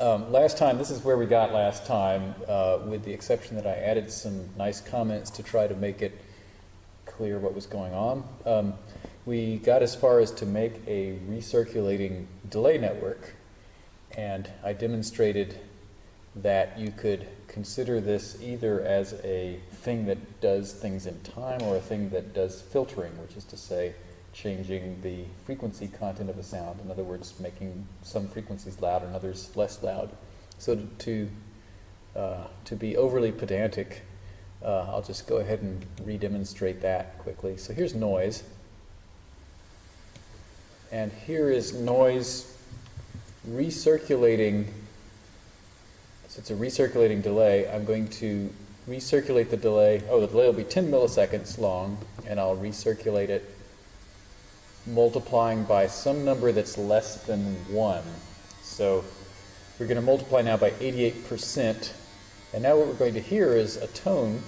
Um, last time, this is where we got last time, uh, with the exception that I added some nice comments to try to make it clear what was going on. Um, we got as far as to make a recirculating delay network, and I demonstrated that you could consider this either as a thing that does things in time or a thing that does filtering, which is to say, changing the frequency content of a sound. In other words, making some frequencies loud and others less loud. So to, uh, to be overly pedantic, uh, I'll just go ahead and re-demonstrate that quickly. So here's noise. And here is noise recirculating. So it's a recirculating delay. I'm going to recirculate the delay. Oh, the delay will be 10 milliseconds long, and I'll recirculate it multiplying by some number that's less than 1. So we're going to multiply now by 88%. And now what we're going to hear is a tone.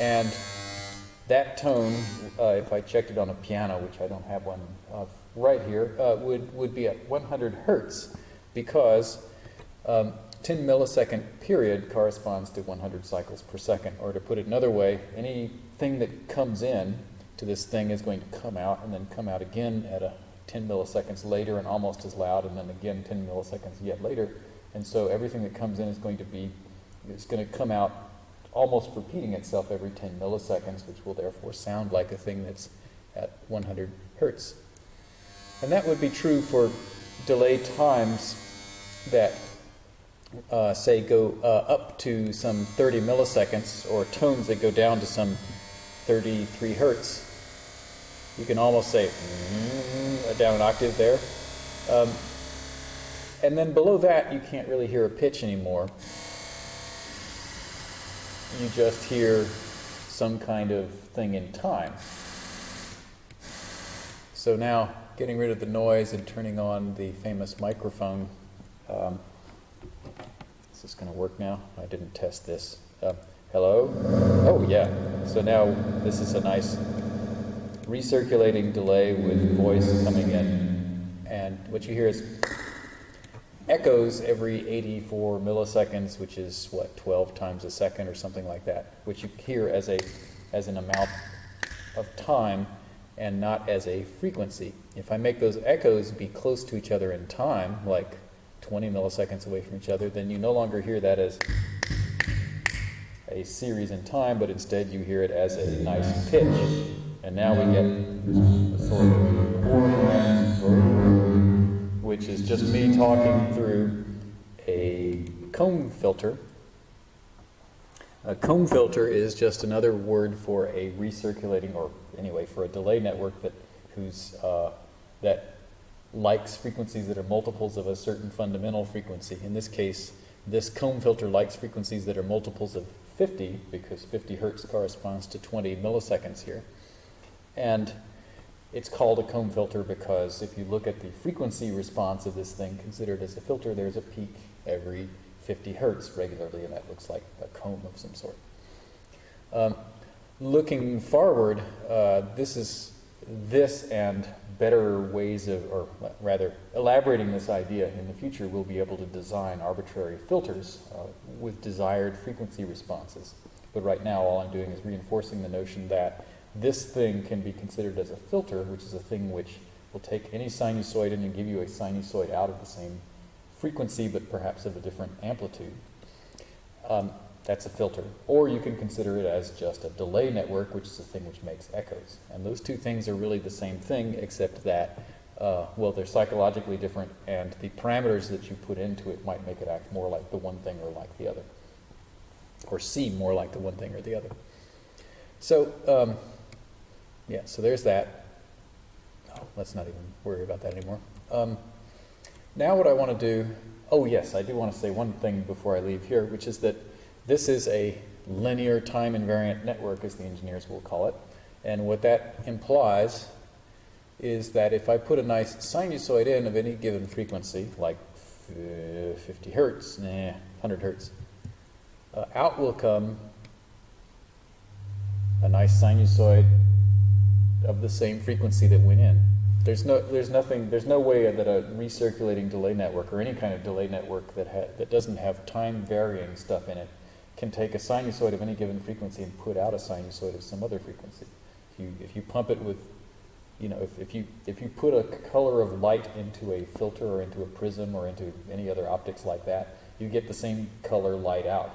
And that tone, uh, if I checked it on a piano, which I don't have one uh, right here, uh, would, would be at 100 hertz because um, 10 millisecond period corresponds to 100 cycles per second. Or to put it another way, anything that comes in to this thing is going to come out and then come out again at a 10 milliseconds later and almost as loud, and then again 10 milliseconds yet later. And so everything that comes in is going to be, is going to come out almost repeating itself every 10 milliseconds, which will therefore sound like a thing that's at 100 hertz. And that would be true for delay times that uh, say, go uh, up to some 30 milliseconds, or tones that go down to some 33 hertz. You can almost say mm, down an octave there. Um, and then below that, you can't really hear a pitch anymore. You just hear some kind of thing in time. So now, getting rid of the noise and turning on the famous microphone. Um, is this going to work now? I didn't test this. Uh, hello? Oh, yeah. So now this is a nice recirculating delay with voice coming in. And what you hear is echoes every 84 milliseconds, which is what, 12 times a second or something like that, which you hear as, a, as an amount of time and not as a frequency. If I make those echoes be close to each other in time, like 20 milliseconds away from each other, then you no longer hear that as a series in time, but instead you hear it as a nice pitch. And now we get a sort of which is just me talking through a comb filter. A comb filter is just another word for a recirculating, or anyway, for a delay network that whose uh, that likes frequencies that are multiples of a certain fundamental frequency. In this case, this comb filter likes frequencies that are multiples of 50 because 50 hertz corresponds to 20 milliseconds here. And it's called a comb filter because if you look at the frequency response of this thing considered as a filter, there's a peak every 50 hertz regularly, and that looks like a comb of some sort. Um, looking forward, uh, this is this and better ways of, or rather, elaborating this idea in the future, we'll be able to design arbitrary filters uh, with desired frequency responses. But right now, all I'm doing is reinforcing the notion that this thing can be considered as a filter, which is a thing which will take any sinusoid in and give you a sinusoid out of the same frequency, but perhaps of a different amplitude. Um, that's a filter. Or you can consider it as just a delay network, which is the thing which makes echoes. And those two things are really the same thing, except that, uh, well, they're psychologically different, and the parameters that you put into it might make it act more like the one thing or like the other, or seem more like the one thing or the other. So, um, yeah, so there's that. Oh, let's not even worry about that anymore. Um, now what I want to do, oh yes, I do want to say one thing before I leave here, which is that this is a linear time invariant network, as the engineers will call it. And what that implies is that if I put a nice sinusoid in of any given frequency, like 50 hertz, nah, 100 hertz, uh, out will come a nice sinusoid of the same frequency that went in. there's no, there's nothing, there's no way that a recirculating delay network or any kind of delay network that ha- that doesn't have time varying stuff in it can take a sinusoid of any given frequency and put out a sinusoid of some other frequency. If you if you pump it with, you know, if, if you if you put a color of light into a filter or into a prism or into any other optics like that, you get the same color light out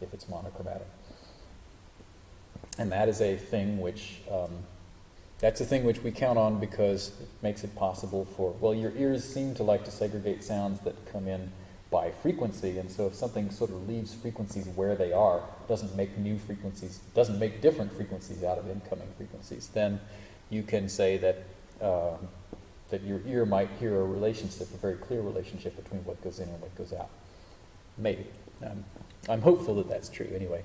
if it's monochromatic. And that is a thing which um, that's a thing which we count on because it makes it possible for, well, your ears seem to like to segregate sounds that come in by frequency, and so if something sort of leaves frequencies where they are, doesn't make new frequencies, doesn't make different frequencies out of incoming frequencies, then you can say that uh, that your ear might hear a relationship, a very clear relationship between what goes in and what goes out. Maybe. Um, I'm hopeful that that's true anyway.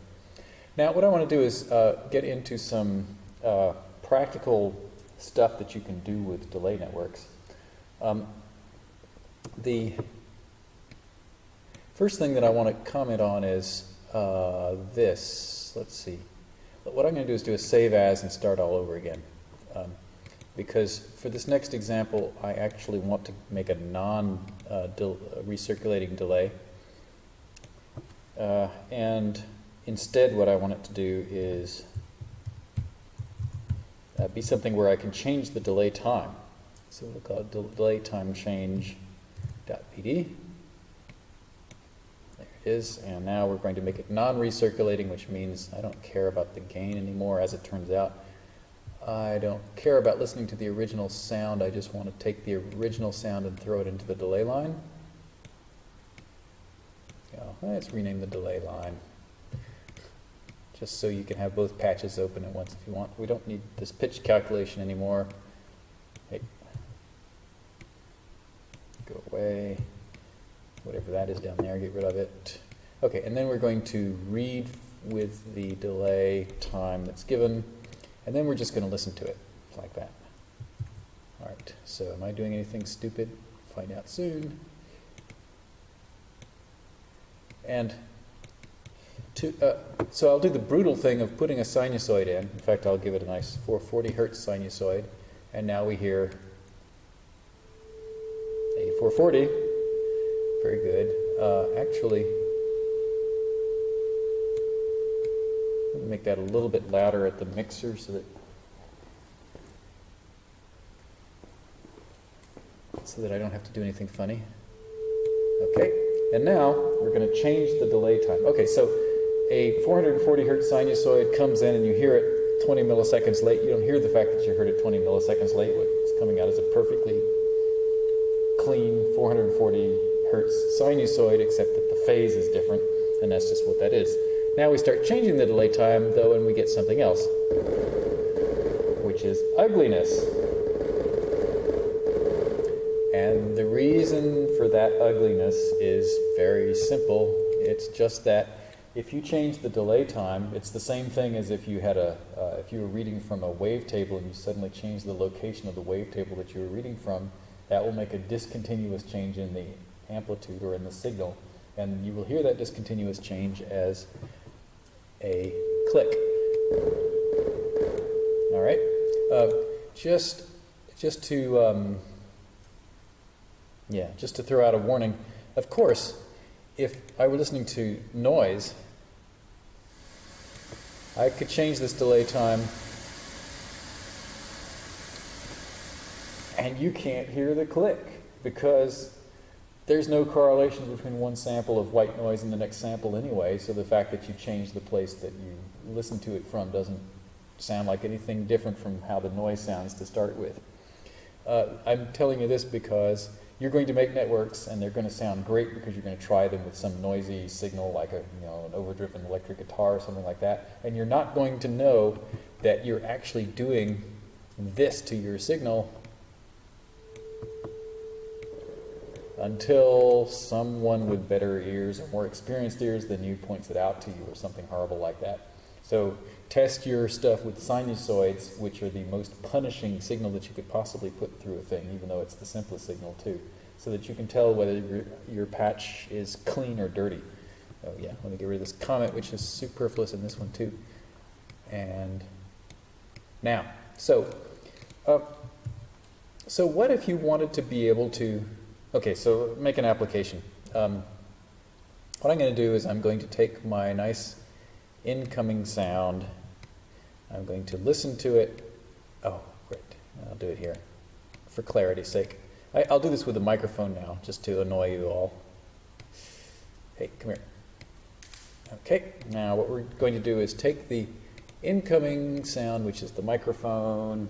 Now, what I want to do is uh, get into some uh, practical stuff that you can do with delay networks. Um, the first thing that I want to comment on is uh, this. Let's see. What I'm going to do is do a save as and start all over again. Um, because for this next example, I actually want to make a non-recirculating uh, delay. Uh, and instead, what I want it to do is uh, be something where I can change the delay time. So we'll call it delay time change dot pd. There it is, and now we're going to make it non-recirculating, which means I don't care about the gain anymore, as it turns out. I don't care about listening to the original sound, I just want to take the original sound and throw it into the delay line. Let's rename the delay line just so you can have both patches open at once if you want. We don't need this pitch calculation anymore. Hey. Go away. Whatever that is down there, get rid of it. Okay, and then we're going to read with the delay time that's given, and then we're just going to listen to it like that. All right, so am I doing anything stupid? Find out soon. And to, uh, so I'll do the brutal thing of putting a sinusoid in. In fact, I'll give it a nice 440 hertz sinusoid. And now we hear a 440. Very good. Uh, actually, let me make that a little bit louder at the mixer so that so that I don't have to do anything funny. Okay, and now we're going to change the delay time. Okay, so a 440 hertz sinusoid comes in and you hear it 20 milliseconds late, you don't hear the fact that you heard it 20 milliseconds late. What's coming out is a perfectly clean 440 hertz sinusoid, except that the phase is different, and that's just what that is. Now we start changing the delay time, though, and we get something else, which is ugliness. And the reason for that ugliness is very simple. It's just that if you change the delay time, it's the same thing as if you had a, uh, if you were reading from a wavetable and you suddenly change the location of the wavetable that you were reading from, that will make a discontinuous change in the amplitude or in the signal. And you will hear that discontinuous change as a click. All right? Uh, just, just to, um, yeah, just to throw out a warning. Of course, if I were listening to noise, I could change this delay time and you can't hear the click because there's no correlation between one sample of white noise and the next sample anyway, so the fact that you change the place that you listen to it from doesn't sound like anything different from how the noise sounds to start with. Uh, I'm telling you this because you're going to make networks and they're going to sound great because you're going to try them with some noisy signal like a you know an overdriven electric guitar or something like that and you're not going to know that you're actually doing this to your signal until someone with better ears or more experienced ears than you points it out to you or something horrible like that. So test your stuff with sinusoids, which are the most punishing signal that you could possibly put through a thing, even though it's the simplest signal too, so that you can tell whether your, patch is clean or dirty. Oh yeah, let me get rid of this comment, which is superfluous in this one too. And now, so uh, so what if you wanted to be able to, okay, so make an application. Um, what I'm going to do is I'm going to take my nice incoming sound, I'm going to listen to it. Oh, great, I'll do it here for clarity's sake. I, I'll do this with the microphone now, just to annoy you all. Hey, come here. Okay, now what we're going to do is take the incoming sound, which is the microphone.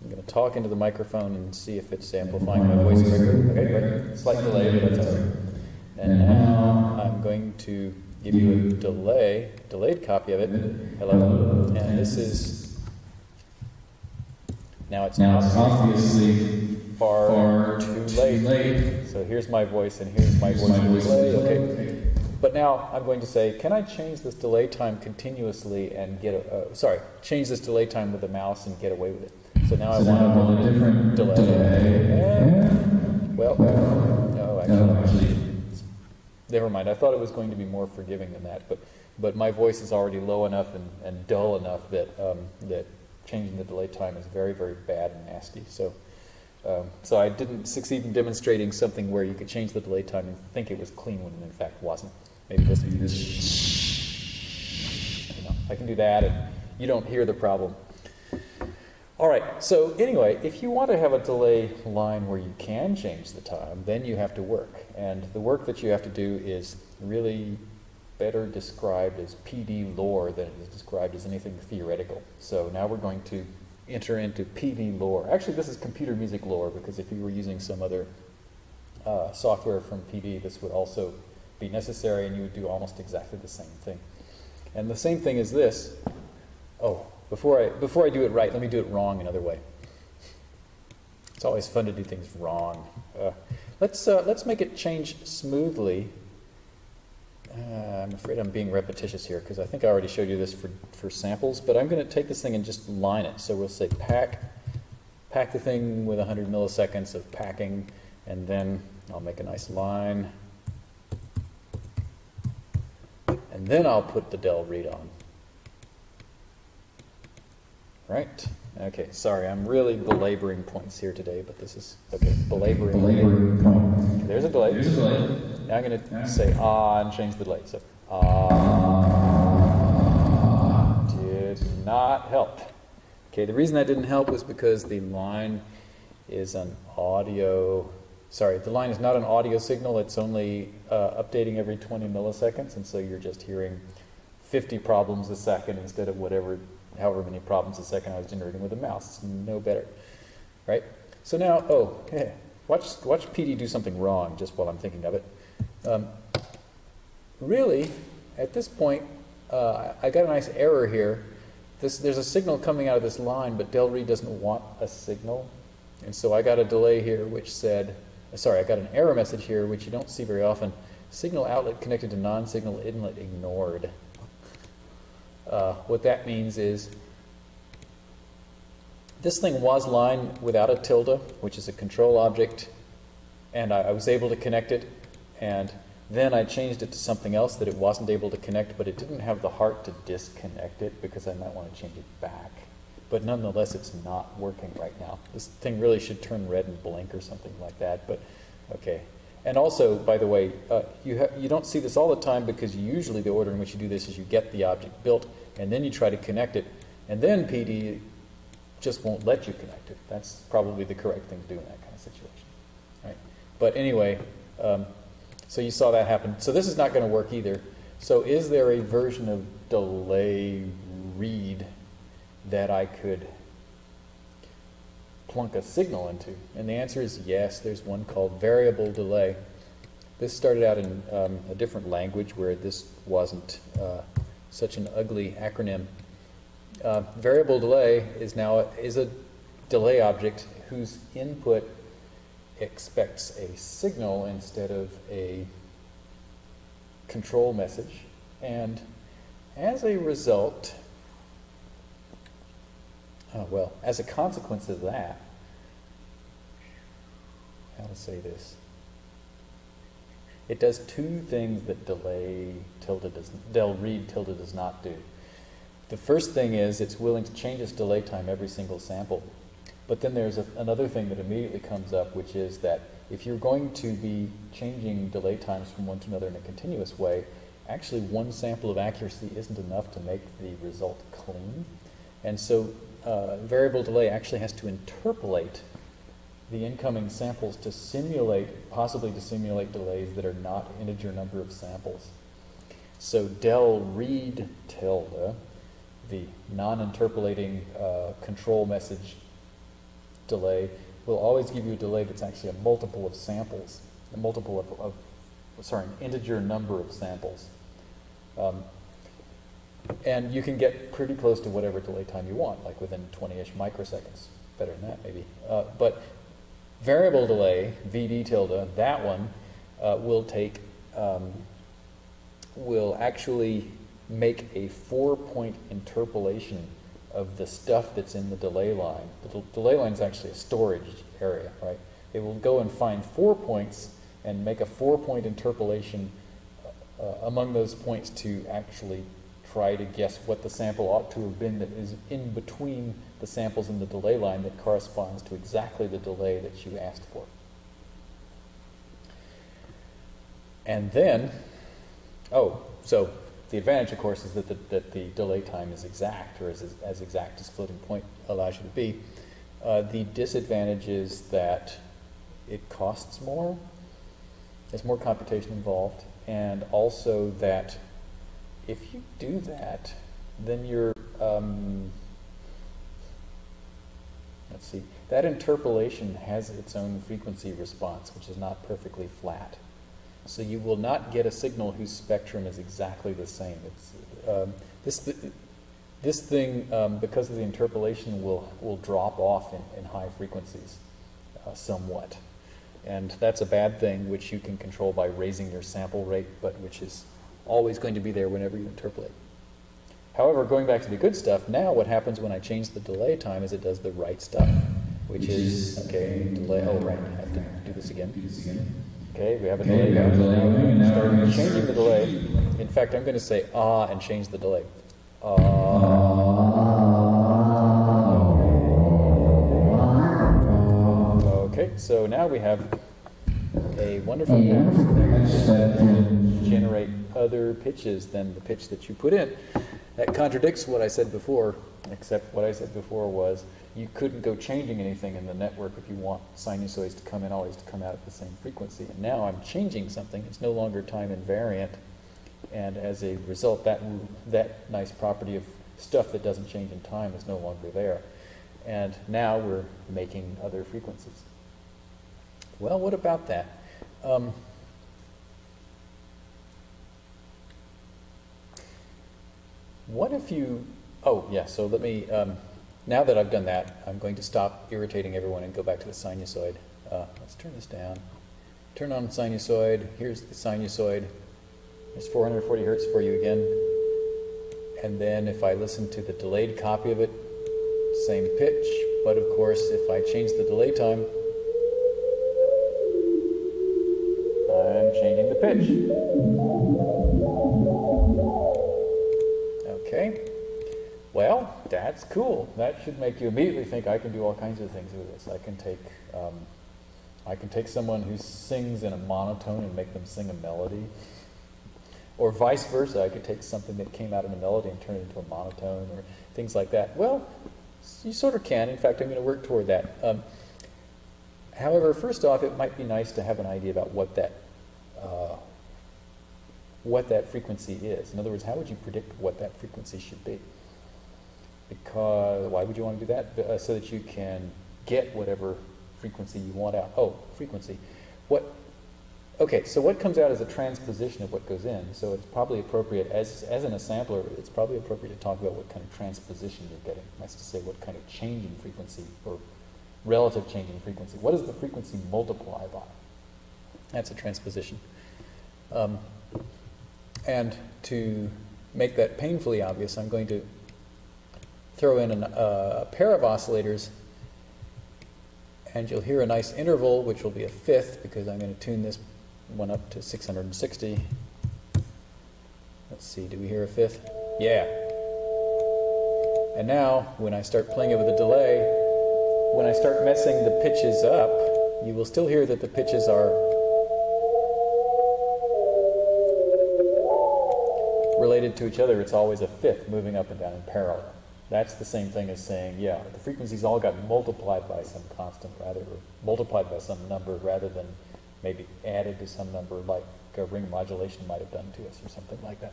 I'm going to talk into the microphone and see if it's amplifying my voice. Okay, great. Slight delay, but that's all right. And now I'm going to give you a delay, delayed copy of it. Hello. And this is, now it's Now it's obviously far, far too late. late. So here's my voice and here's my voice my voice delay. delay. Okay. But now I'm going to say, can I change this delay time continuously and get a, uh, sorry, change this delay time with the mouse and get away with it. So now I So I want want a different delay. delay. And, well, no, actually, No, actually, never mind. I thought it was going to be more forgiving than that, but but my voice is already low enough and, and dull enough that um, that changing the delay time is very very bad and nasty. So. Um, so I didn't succeed in demonstrating something where you could change the delay time and think it was clean when it in fact wasn't. Maybe this. You know, I can do that, and you don't hear the problem. All right. So anyway, if you want to have a delay line where you can change the time, then you have to work, and the work that you have to do is really better described as PD lore than it is described as anything theoretical. So now we're going to enter into PD lore. Actually, this is computer music lore because if you were using some other uh, software from PD, this would also be necessary and you would do almost exactly the same thing. And the same thing is this. Oh, before I, before I do it right, let me do it wrong another way. It's always fun to do things wrong. Uh, let's, uh, let's make it change smoothly. Uh, I'm afraid I'm being repetitious here because I think I already showed you this for, for samples, but I'm going to take this thing and just line it. So we'll say pack, pack the thing with 100 milliseconds of packing, and then I'll make a nice line. And then I'll put the del read on. Right? Okay, sorry, I'm really belaboring points here today, but this is, okay, belaboring. Belaboring point. There's a delay. There's a delay. Now I'm going to say ah and change the delay. So ah did not help. Okay, the reason that didn't help was because the line is an audio. Sorry, the line is not an audio signal. It's only uh, updating every 20 milliseconds, and so you're just hearing 50 problems a second instead of whatever, however many problems a second I was generating with a mouse. No better, right? So now, oh, yeah, watch watch PD do something wrong just while I'm thinking of it. Um, really, at this point, uh, I got a nice error here. This, there's a signal coming out of this line, but Del Read doesn't want a signal. And so I got a delay here which said, sorry, I got an error message here which you don't see very often. Signal outlet connected to non-signal inlet ignored. Uh, what that means is this thing was line without a tilde, which is a control object, and I, I was able to connect it, and then I changed it to something else that it wasn't able to connect, but it didn't have the heart to disconnect it because I might want to change it back. But nonetheless, it's not working right now. This thing really should turn red and blink or something like that, but okay. And also, by the way, uh, you, ha- you don't see this all the time because usually the order in which you do this is you get the object built and then you try to connect it, and then PD just won't let you connect it. That's probably the correct thing to do in that kind of situation. Right? But anyway, um, so you saw that happen. So this is not going to work either. So is there a version of delay read that I could plunk a signal into? And the answer is yes. There's one called variable delay. This started out in um, a different language where this wasn't uh, such an ugly acronym. Uh, variable delay is now is a delay object whose input expects a signal instead of a control message, and as a result, oh, well, as a consequence of that, how to say this? It does two things that delay tilde does, del read tilde does not do. The first thing is it's willing to change its delay time every single sample. But then there's a, another thing that immediately comes up, which is that if you're going to be changing delay times from one to another in a continuous way, actually one sample of accuracy isn't enough to make the result clean. And so uh, variable delay actually has to interpolate the incoming samples to simulate, possibly to simulate delays that are not integer number of samples. So del read tilde, the non-interpolating uh, control message delay, will always give you a delay that's actually a multiple of samples, a multiple of, of sorry, an integer number of samples. Um, and you can get pretty close to whatever delay time you want, like within 20-ish microseconds. Better than that, maybe. Uh, but variable delay, VD tilde, that one uh, will take, um, will actually make a four-point interpolation of the stuff that's in the delay line. The delay line is actually a storage area, right? It will go and find four points and make a four-point interpolation uh, among those points to actually try to guess what the sample ought to have been that is in between the samples in the delay line that corresponds to exactly the delay that you asked for. And then, oh, so the advantage, of course, is that the, that the delay time is exact, or is as, as exact as floating point allows you to be. Uh, the disadvantage is that it costs more, there's more computation involved, and also that if you do that, then you're, um, let's see, that interpolation has its own frequency response, which is not perfectly flat. So you will not get a signal whose spectrum is exactly the same. Um, this, th this thing, um, because of the interpolation, will, will drop off in, in high frequencies uh, somewhat. And that's a bad thing, which you can control by raising your sample rate, but which is always going to be there whenever you interpolate. However, going back to the good stuff, now what happens when I change the delay time is it does the right stuff, which is, okay, delay, oh right, I have to do this again. Okay, we have a delay. Okay, we have a delay and now Start we're changing the delay. In fact, I'm going to say ah and change the delay. Ah. Okay, so now we have a wonderful catch that in generate other pitches than the pitch that you put in. That contradicts what I said before, except what I said before was you couldn't go changing anything in the network if you want sinusoids to come in always to come out at the same frequency. And now I'm changing something. It's no longer time invariant. And as a result, that, that nice property of stuff that doesn't change in time is no longer there. And now we're making other frequencies. Well, what about that? Um, What if you, oh, yeah, so let me, um, now that I've done that, I'm going to stop irritating everyone and go back to the sinusoid. Uh, let's turn this down. Turn on sinusoid. Here's the sinusoid. There's 440 hertz for you again. And then if I listen to the delayed copy of it, same pitch, but of course, if I change the delay time, changing the pitch. Okay. Well, that's cool. That should make you immediately think I can do all kinds of things with this. I can take, um, I can take someone who sings in a monotone and make them sing a melody, or vice versa. I could take something that came out in a melody and turn it into a monotone, or things like that. Well, you sort of can. In fact, I'm going to work toward that. Um, however, first off, it might be nice to have an idea about what that uh, what that frequency is. In other words, how would you predict what that frequency should be? Because why would you want to do that? Uh, so that you can get whatever frequency you want out. Oh, frequency. What? Okay, so what comes out is a transposition of what goes in. So it's probably appropriate as as in a sampler. It's probably appropriate to talk about what kind of transposition you're getting. That's to say, what kind of change in frequency or relative change in frequency. What does the frequency multiply by? That's a transposition. Um, and to make that painfully obvious, I'm going to throw in an, uh, a pair of oscillators, and you'll hear a nice interval, which will be a fifth, because I'm going to tune this one up to 660. Let's see, do we hear a fifth? Yeah. And now, when I start playing it with a delay, when I start messing the pitches up, you will still hear that the pitches are related to each other. It's always a fifth moving up and down in parallel. That's the same thing as saying, yeah, the frequencies all got multiplied by some constant rather, or multiplied by some number rather than maybe added to some number like a ring modulation might have done to us or something like that.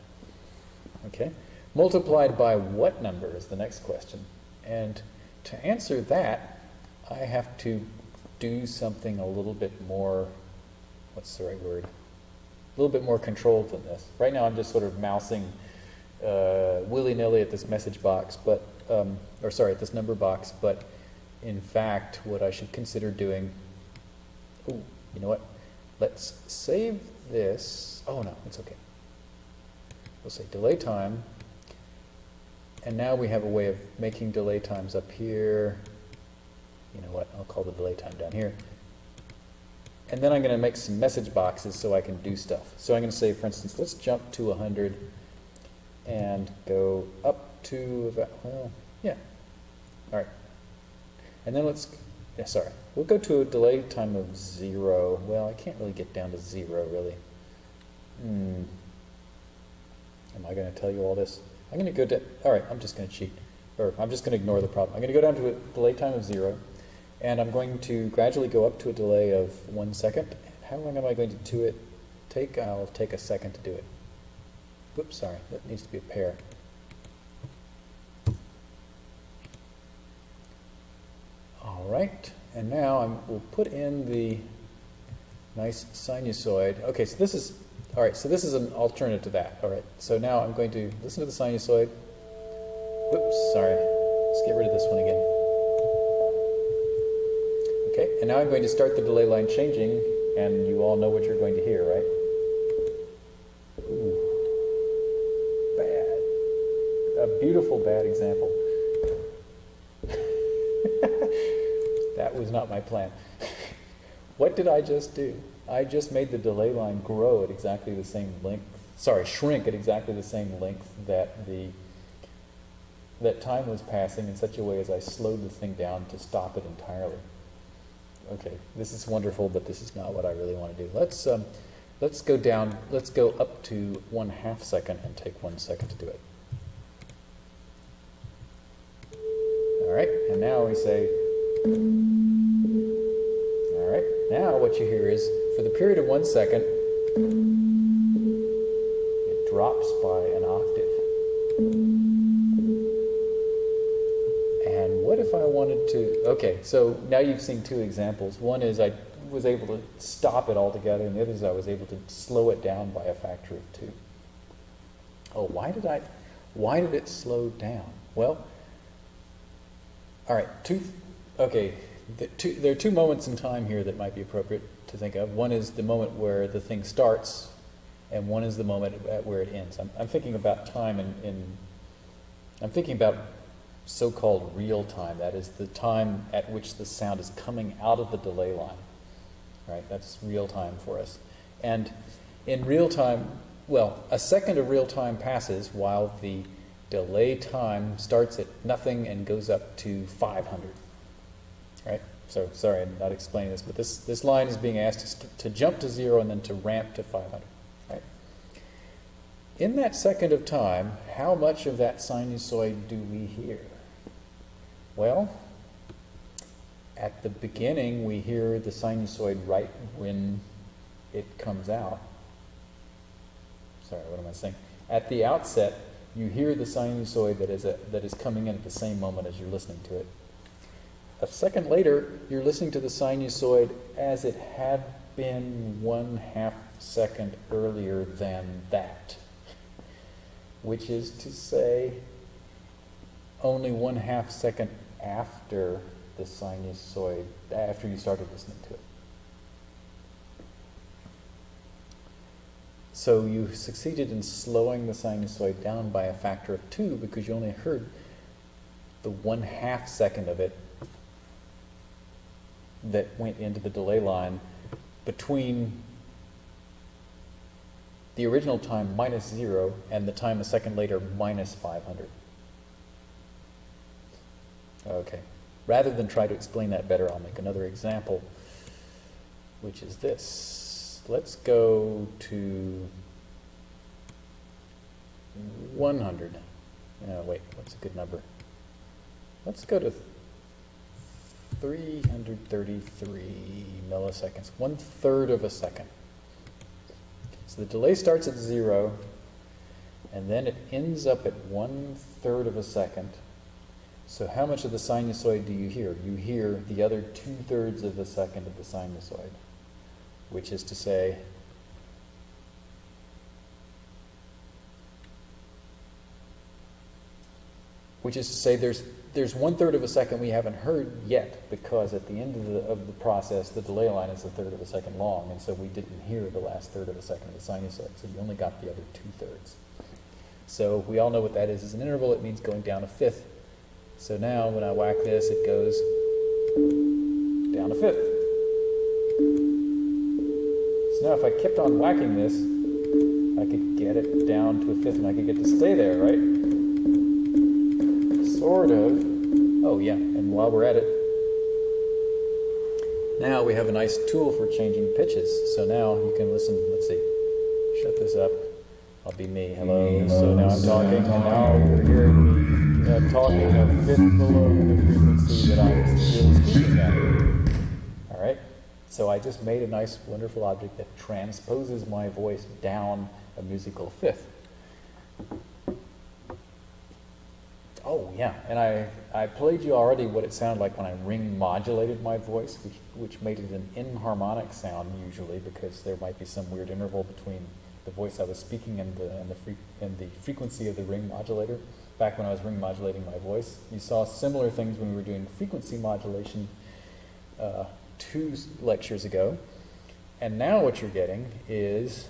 Okay? Multiplied by what number is the next question. And to answer that, I have to do something a little bit more, what's the right word? A little bit more controlled than this. Right now I'm just sort of mousing uh, willy-nilly at this message box, but, um, or sorry, at this number box, but in fact what I should consider doing, oh, you know what? Let's save this. Oh no, it's okay. We'll say delay time. And now we have a way of making delay times up here. You know what? I'll call the delay time down here. And then I'm going to make some message boxes so I can do stuff. So I'm going to say, for instance, let's jump to 100 and go up to about, well, yeah. All right. And then let's, yeah, sorry. We'll go to a delay time of zero. Well, I can't really get down to zero, really. Hmm. Am I going to tell you all this? I'm going to go to, all right, I'm just going to cheat. Or I'm just going to ignore the problem. I'm going to go down to a delay time of zero. And I'm going to gradually go up to a delay of one second. How long am I going to do it take? I'll take a second to do it. Whoops, sorry, that needs to be a pair. All right, and now I'm, we'll put in the nice sinusoid. Okay, so this is, all right, so this is an alternative to that. All right, so now I'm going to listen to the sinusoid. Whoops, sorry, let's get rid of this one again. Okay, and now I'm going to start the delay line changing, and you all know what you're going to hear, right? Ooh. Bad. A beautiful bad example. that was not my plan. what did I just do? I just made the delay line grow at exactly the same length, sorry, shrink at exactly the same length that the that time was passing in such a way as I slowed the thing down to stop it entirely. Okay, this is wonderful, but this is not what I really want to do. Let's um, let's go down. Let's go up to one half second and take one second to do it. All right, and now we say. All right, now what you hear is for the period of one second, it drops by an octave. And what if I wanted to, okay, so now you've seen two examples. One is I was able to stop it altogether, and the other is I was able to slow it down by a factor of two. Oh, why did I, why did it slow down? Well, all right, two, okay, the two, there are two moments in time here that might be appropriate to think of. One is the moment where the thing starts, and one is the moment at where it ends. I'm, I'm thinking about time in, in I'm thinking about so-called real time. That is the time at which the sound is coming out of the delay line. Right? That's real time for us. And in real time, well, a second of real time passes while the delay time starts at nothing and goes up to 500. Right? So sorry, I'm not explaining this, but this, this line is being asked to, to jump to zero and then to ramp to 500. Right? In that second of time, how much of that sinusoid do we hear? Well, at the beginning, we hear the sinusoid right when it comes out. Sorry, what am I saying? At the outset, you hear the sinusoid that is, a, that is coming in at the same moment as you're listening to it. A second later, you're listening to the sinusoid as it had been one half second earlier than that, which is to say, only one half second after the sinusoid, after you started listening to it. So you succeeded in slowing the sinusoid down by a factor of two because you only heard the one half second of it that went into the delay line between the original time minus zero and the time a second later minus 500. Okay. rather than try to explain that better, I'll make another example, which is this. Let's go to 100. Uh, wait, what's a good number? Let's go to 333 milliseconds, one third of a second. So the delay starts at zero, and then it ends up at one third of a second. So how much of the sinusoid do you hear? You hear the other two thirds of a second of the sinusoid, which is to say, which is to say there's there's one third of a second we haven't heard yet because at the end of the, of the process the delay line is a third of a second long and so we didn't hear the last third of a second of the sinusoid so you only got the other two thirds so we all know what that is. As an interval. It means going down a fifth so now when I whack this it goes down a fifth so now if I kept on whacking this I could get it down to a fifth and I could get to stay there right sort of. Oh, yeah, and while we're at it, now we have a nice tool for changing pitches. So now you can listen, let's see, shut this up. I'll be me. Hello. So now I'm talking, and now you're hearing me uh, talking a fifth below the frequency that I'm really speaking at. All right? So I just made a nice, wonderful object that transposes my voice down a musical fifth. Oh, yeah, and I, I played you already what it sounded like when I ring modulated my voice, which, which made it an inharmonic sound usually because there might be some weird interval between the voice I was speaking and the, and the, and the frequency of the ring modulator. Back when I was ring modulating my voice, you saw similar things when we were doing frequency modulation uh, two lectures ago. And now what you're getting is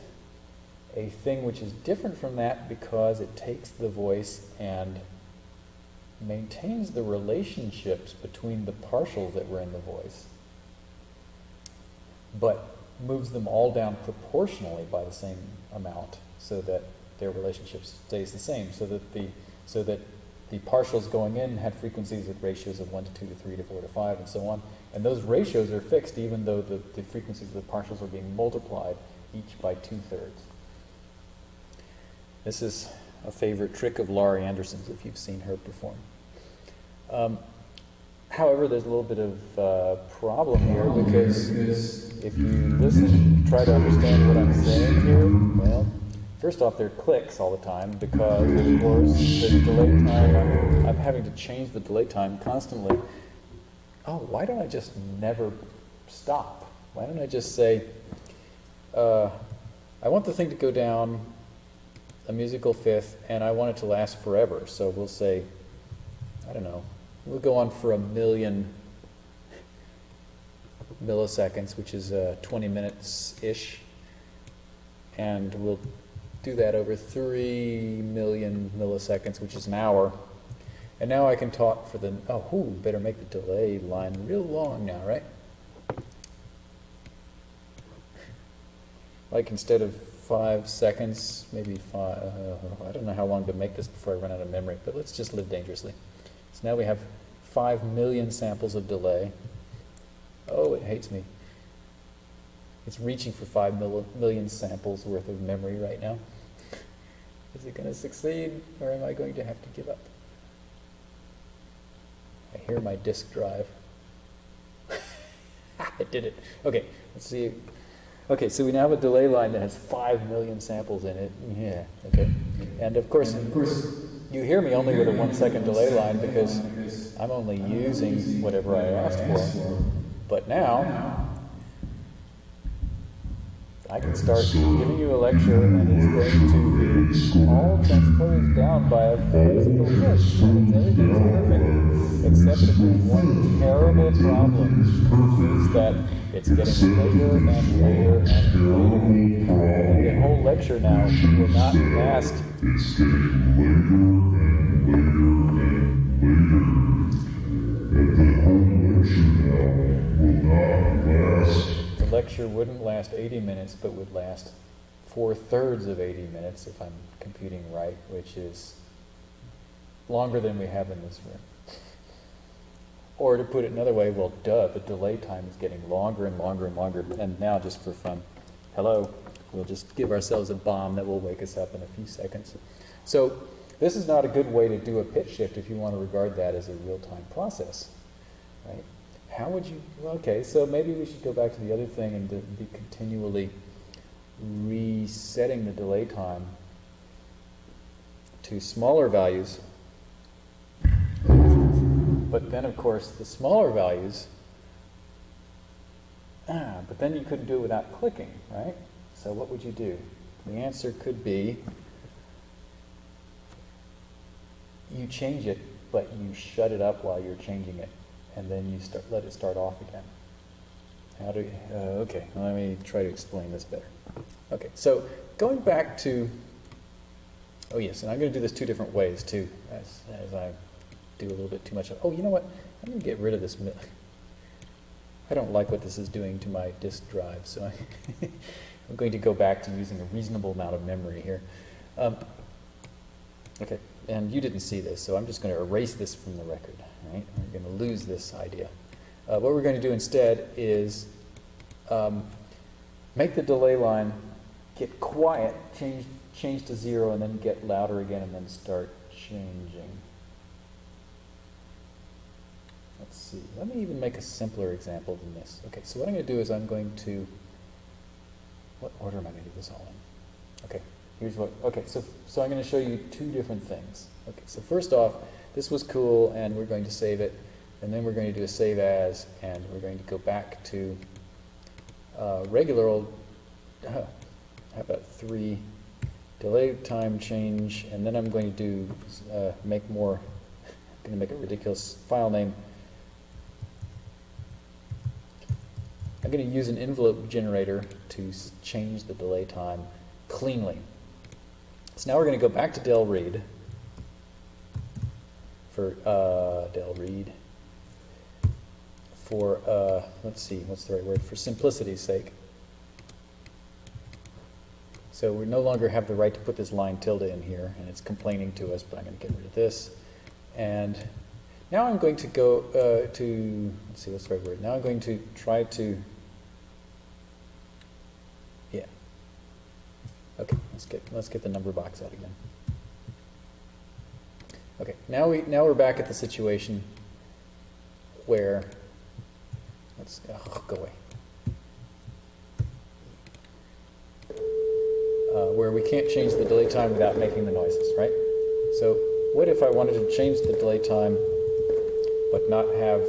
a thing which is different from that because it takes the voice and maintains the relationships between the partials that were in the voice, but moves them all down proportionally by the same amount so that their relationship stays the same, so that the so that the partials going in had frequencies with ratios of 1 to 2 to 3 to 4 to 5 and so on. And those ratios are fixed even though the, the frequencies of the partials are being multiplied each by two-thirds. This is a favorite trick of Laurie Anderson's if you've seen her perform. Um, however, there's a little bit of uh, problem here because if you listen, try to understand what I'm saying here, well, first off, there are clicks all the time because, of course, the delay time, I'm, I'm having to change the delay time constantly. Oh, why don't I just never stop? Why don't I just say, uh, I want the thing to go down a musical fifth, and I want it to last forever. So we'll say, I don't know, we'll go on for a million milliseconds, which is uh, 20 minutes-ish. And we'll do that over 3 million milliseconds, which is an hour. And now I can talk for the, oh, whoo, better make the delay line real long now, right? Like instead of five seconds, maybe five, uh, I don't know how long to make this before I run out of memory, but let's just live dangerously. So now we have five million samples of delay. Oh, it hates me. It's reaching for five mil million samples worth of memory right now. Is it going to succeed, or am I going to have to give up? I hear my disk drive. it did it. Okay, let's see Okay, so we now have a delay line that has 5 million samples in it. Yeah, okay. And of course, of course you hear me only with a one second delay line because I'm only using whatever I asked for. But now, I can start giving you a lecture and it's going to be all transposed down by a physical pitch. Everything's perfect. Except that there's one terrible problem, is that it's getting later and later and later. And the whole lecture now will not last. It's getting later and later and later. And the whole lecture now will not last the lecture wouldn't last 80 minutes, but would last four thirds of 80 minutes, if I'm computing right, which is longer than we have in this room. Or to put it another way, well, duh, the delay time is getting longer and longer and longer. And now, just for fun, hello, we'll just give ourselves a bomb that will wake us up in a few seconds. So this is not a good way to do a pitch shift if you want to regard that as a real-time process, right? How would you, well, okay, so maybe we should go back to the other thing and be continually resetting the delay time to smaller values. But then, of course, the smaller values, ah, but then you couldn't do it without clicking, right? So what would you do? The answer could be you change it, but you shut it up while you're changing it, and then you start let it start off again. How do? Uh, okay, let me try to explain this better. Okay, so going back to. Oh yes, and I'm going to do this two different ways too, as as I do a little bit too much. Of, oh, you know what? I'm going to get rid of this. I don't like what this is doing to my disk drive, so I I'm going to go back to using a reasonable amount of memory here. Um, okay, and you didn't see this, so I'm just going to erase this from the record. Right? We're going to lose this idea. Uh, what we're going to do instead is um, make the delay line get quiet, change, change to zero, and then get louder again, and then start changing. Let's see. Let me even make a simpler example than this. Okay, so what I'm going to do is I'm going to, what order am I going to do this all in? Okay, here's what, okay, so, so I'm going to show you two different things. Okay, so first off, this was cool, and we're going to save it, and then we're going to do a save as, and we're going to go back to uh, regular old, uh, how about three, delay time change, and then I'm going to do, uh, make more, I'm going to make a ridiculous file name, I'm going to use an envelope generator to change the delay time cleanly. So now we're going to go back to Del Read for uh, Del Read for, uh, let's see, what's the right word, for simplicity's sake. So we no longer have the right to put this line tilde in here, and it's complaining to us, but I'm going to get rid of this. And now I'm going to go uh, to, let's see, what's the right word? Now I'm going to try to yeah. Okay, let's get let's get the number box out again. Okay, now we now we're back at the situation where let's oh, go away. Uh, where we can't change the delay time without making the noises, right? So what if I wanted to change the delay time but not have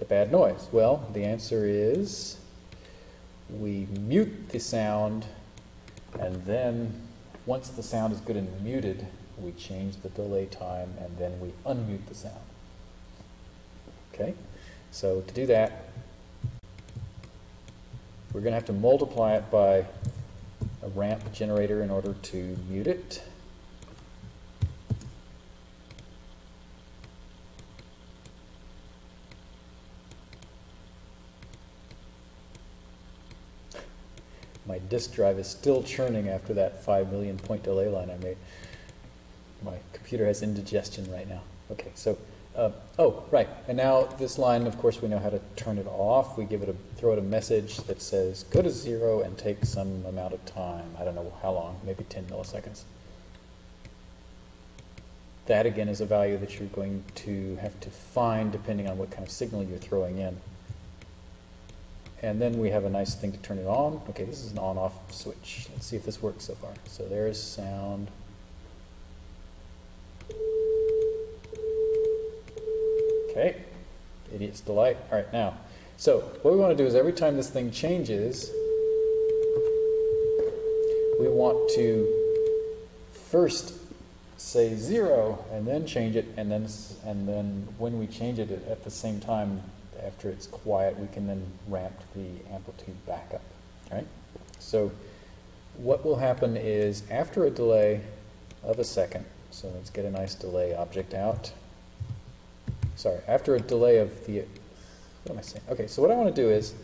the bad noise? Well, the answer is we mute the sound and then once the sound is good and muted, we change the delay time and then we unmute the sound. Okay? So to do that, we're going to have to multiply it by a ramp generator in order to mute it. my disk drive is still churning after that 5 million point delay line I made. My computer has indigestion right now. Okay, so, uh, oh, right. And now this line, of course, we know how to turn it off. We give it a, throw it a message that says, go to zero and take some amount of time. I don't know how long, maybe 10 milliseconds. That, again, is a value that you're going to have to find depending on what kind of signal you're throwing in. And then we have a nice thing to turn it on. Okay, this is an on-off switch. Let's see if this works so far. So there's sound. Okay, idiot's delight. All right, now, so what we want to do is every time this thing changes, we want to first say zero and then change it, and then and then when we change it at the same time, after it's quiet, we can then ramp the amplitude back up, right? So what will happen is after a delay of a second, so let's get a nice delay object out. Sorry, after a delay of the, what am I saying? Okay, so what I want to do is,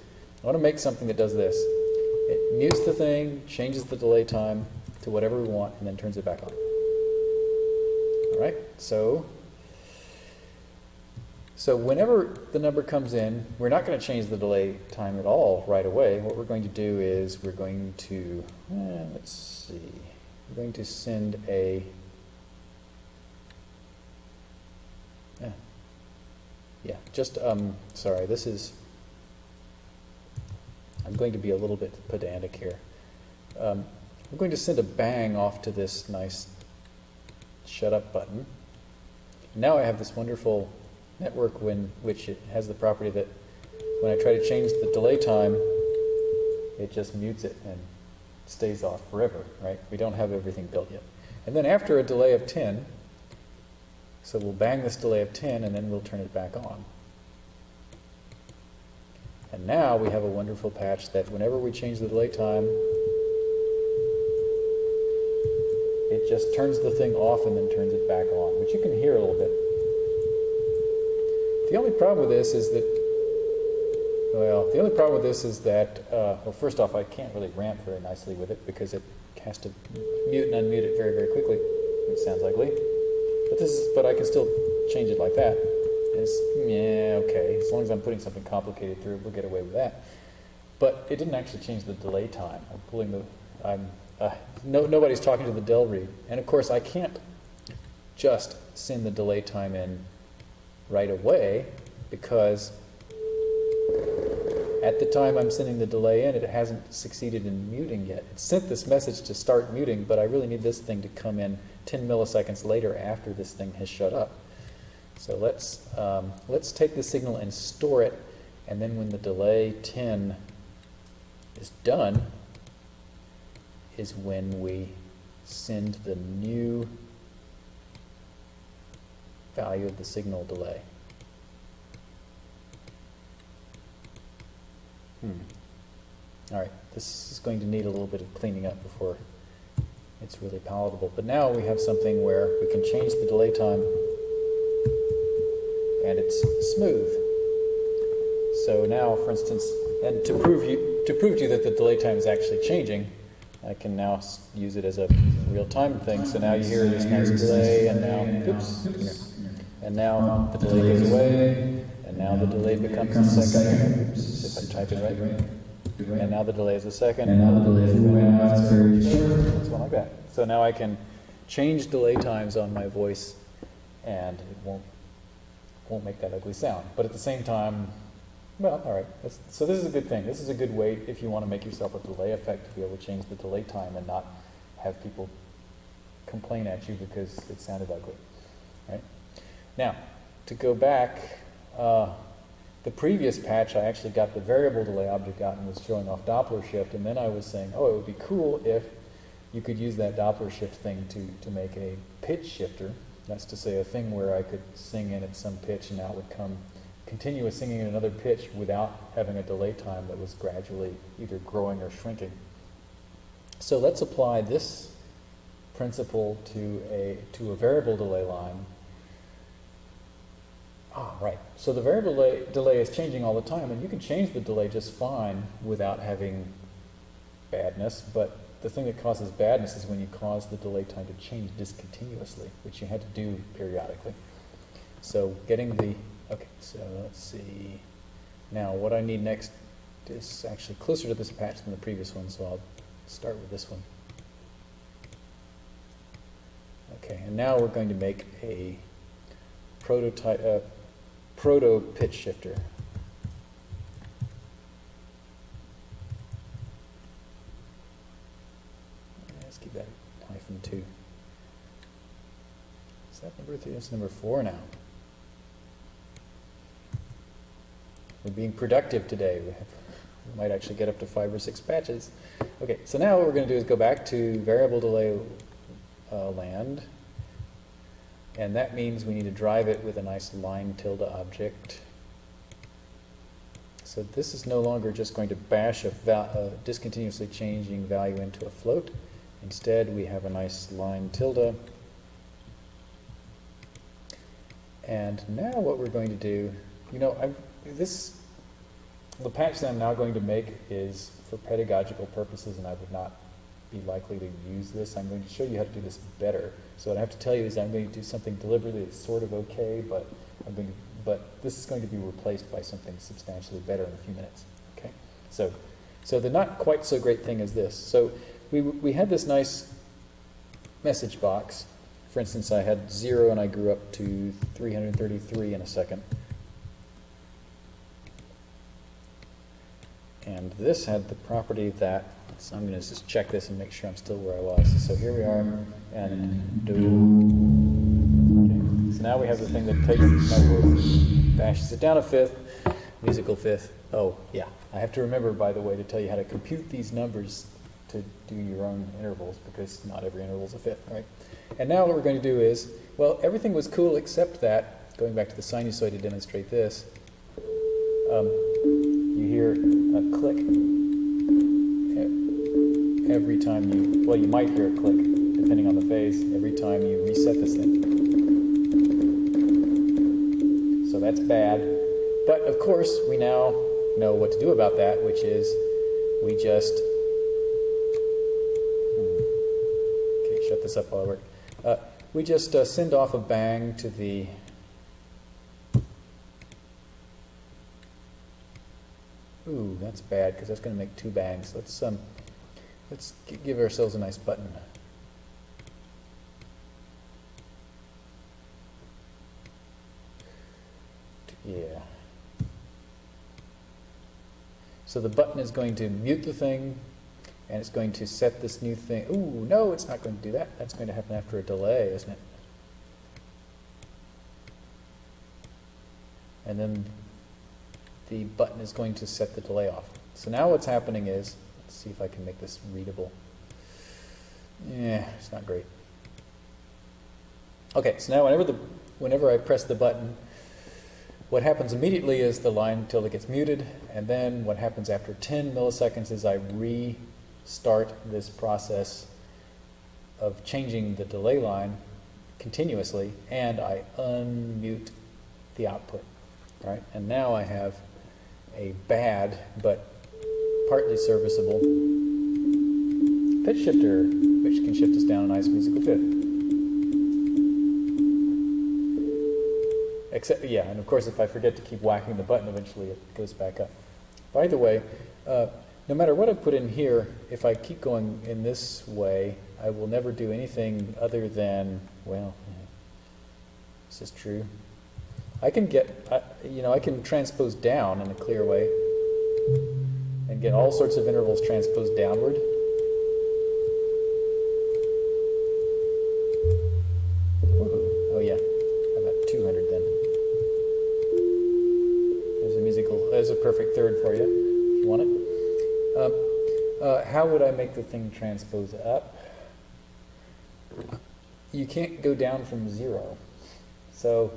I want to make something that does this. It mutes the thing, changes the delay time to whatever we want, and then turns it back on. All right, so So whenever the number comes in, we're not going to change the delay time at all right away. What we're going to do is we're going to, eh, let's see, we're going to send a, eh, yeah, just, um, sorry, this is, I'm going to be a little bit pedantic here. Um, I'm going to send a bang off to this nice shut up button. Now I have this wonderful network when, which it has the property that when I try to change the delay time, it just mutes it and stays off forever, right? We don't have everything built yet. And then after a delay of 10, so we'll bang this delay of 10 and then we'll turn it back on. And now we have a wonderful patch that whenever we change the delay time, it just turns the thing off and then turns it back on, which you can hear a little bit. The only problem with this is that, well, the only problem with this is that, uh, well, first off, I can't really ramp very nicely with it because it has to mute and unmute it very, very quickly. It sounds ugly. But this is, but I can still change it like that. It's, yeah, okay. As long as I'm putting something complicated through we'll get away with that. But it didn't actually change the delay time. I'm pulling the, I'm, uh, no, nobody's talking to the del read. And of course, I can't just send the delay time in right away because at the time I'm sending the delay in, it hasn't succeeded in muting yet. It sent this message to start muting, but I really need this thing to come in 10 milliseconds later after this thing has shut up. So let's, um, let's take the signal and store it, and then when the delay 10 is done, is when we send the new value of the signal delay. Hmm. All right, this is going to need a little bit of cleaning up before it's really palatable. But now we have something where we can change the delay time and it's smooth. So now, for instance, and to prove you to prove to you that the delay time is actually changing, I can now use it as a real-time thing. So now you hear this nice delay, and now, oops, and now the delay goes away, and now the delay becomes a second. If I type it right. And now the delay is a second. And now the delay is away, now it's very short. One like that. So now I can change delay times on my voice, and it won't won't make that ugly sound. But at the same time, well, all right. That's, so this is a good thing. This is a good way if you want to make yourself a delay effect to be able to change the delay time and not have people complain at you because it sounded ugly. Right? Now, to go back, uh, the previous patch I actually got the variable delay object out and was showing off Doppler shift, and then I was saying, oh, it would be cool if you could use that Doppler shift thing to, to make a pitch shifter. That's to say, a thing where I could sing in at some pitch and out would come continuous singing in another pitch without having a delay time that was gradually either growing or shrinking. So let's apply this principle to a, to a variable delay line. Ah, right. So the variable delay, delay is changing all the time, and you can change the delay just fine without having badness, but the thing that causes badness is when you cause the delay time to change discontinuously, which you had to do periodically. So getting the, okay, so let's see. Now what I need next is actually closer to this patch than the previous one, so I'll start with this one. Okay, and now we're going to make a prototype, uh, proto pitch shifter. Let's keep that hyphen two. Is that number three? That's number four now. We're being productive today. We, have, we might actually get up to five or six patches. Okay, so now what we're going to do is go back to variable delay uh, land. And that means we need to drive it with a nice line tilde object. So this is no longer just going to bash a, a discontinuously changing value into a float. Instead, we have a nice line tilde. And now what we're going to do, you know, I've, this, the patch that I'm now going to make is for pedagogical purposes, and I would not be likely to use this. I'm going to show you how to do this better. So what I have to tell you is I'm going to do something deliberately that's sort of okay, but I'm going to but this is going to be replaced by something substantially better in a few minutes. Okay, so so the not quite so great thing is this. So we we had this nice message box. For instance, I had zero and I grew up to 333 in a second. And this had the property that, so I'm going to just check this and make sure I'm still where I was. So here we are, and do. Okay. So now we have the thing that takes my worth, bashes it down a fifth, musical fifth. Oh, yeah. I have to remember, by the way, to tell you how to compute these numbers to do your own intervals because not every interval is a fifth, right? And now what we're going to do is, well, everything was cool except that, going back to the sinusoid to demonstrate this, um, you hear a click every time you, well, you might hear a click depending on the phase, every time you reset this thing. So that's bad. But of course, we now know what to do about that, which is we just Okay, shut this up while I work. Uh, we just uh, send off a bang to the. Ooh, that's bad because that's going to make two bangs. Let's um, let's give ourselves a nice button. Yeah. So the button is going to mute the thing, and it's going to set this new thing. Ooh, no, it's not going to do that. That's going to happen after a delay, isn't it? And then the button is going to set the delay off. So now what's happening is, let's see if I can make this readable. Yeah, it's not great. Okay, so now whenever the whenever I press the button, what happens immediately is the line tilde gets muted, and then what happens after 10 milliseconds is I restart this process of changing the delay line continuously, and I unmute the output, right? And now I have a bad but partly serviceable pitch shifter, which can shift us down a nice musical fifth. Except, yeah, and of course, if I forget to keep whacking the button, eventually it goes back up. By the way, uh, no matter what I put in here, if I keep going in this way, I will never do anything other than, well, this is true. I can get, I, you know, I can transpose down in a clear way and get all sorts of intervals transposed downward. Oh yeah, about 200 then? There's a musical, there's a perfect third for you, if you want it. Um, uh, how would I make the thing transpose up? You can't go down from zero. So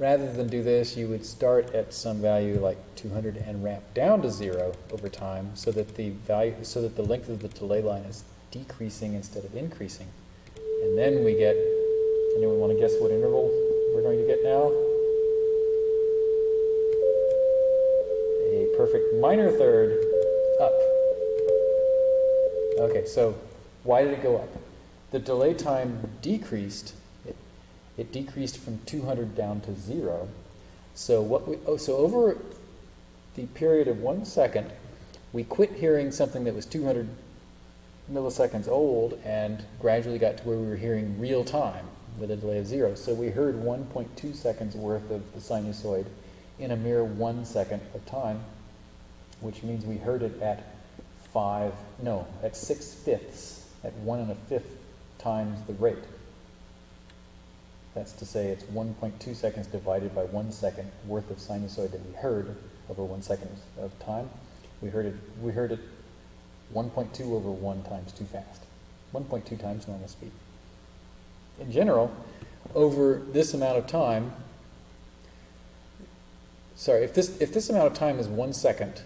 rather than do this, you would start at some value like 200 and ramp down to zero over time so that the value, so that the length of the delay line is decreasing instead of increasing. And then we get, anyone want to guess what interval we're going to get now? A perfect minor third up. Okay, so why did it go up? The delay time decreased. It, decreased from 200 down to zero. So what we oh so over the period of one second, we quit hearing something that was 200 milliseconds old and gradually got to where we were hearing real time with a delay of zero. So we heard 1.2 seconds worth of the sinusoid in a mere one second of time, which means we heard it at five, no, at six fifths, at one and a fifth times the rate. That's to say it's 1.2 seconds divided by one second worth of sinusoid that we heard over one second of time. We heard it, we heard it 1.2 over 1 times too fast. 1.2 times normal speed. In general, over this amount of time, sorry, if this, if this amount of time is one second,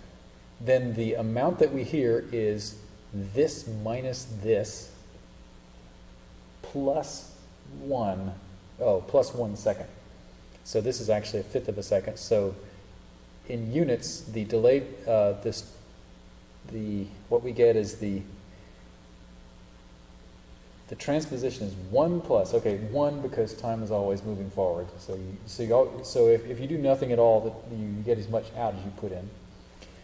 then the amount that we hear is this minus this plus 1, oh, plus 1 second. So this is actually a fifth of a second. So in units, the delay, uh, this, the, what we get is the The transposition is one plus, okay, one because time is always moving forward. So you, so you, al- so if, if you do nothing at all, that you get as much out as you put in.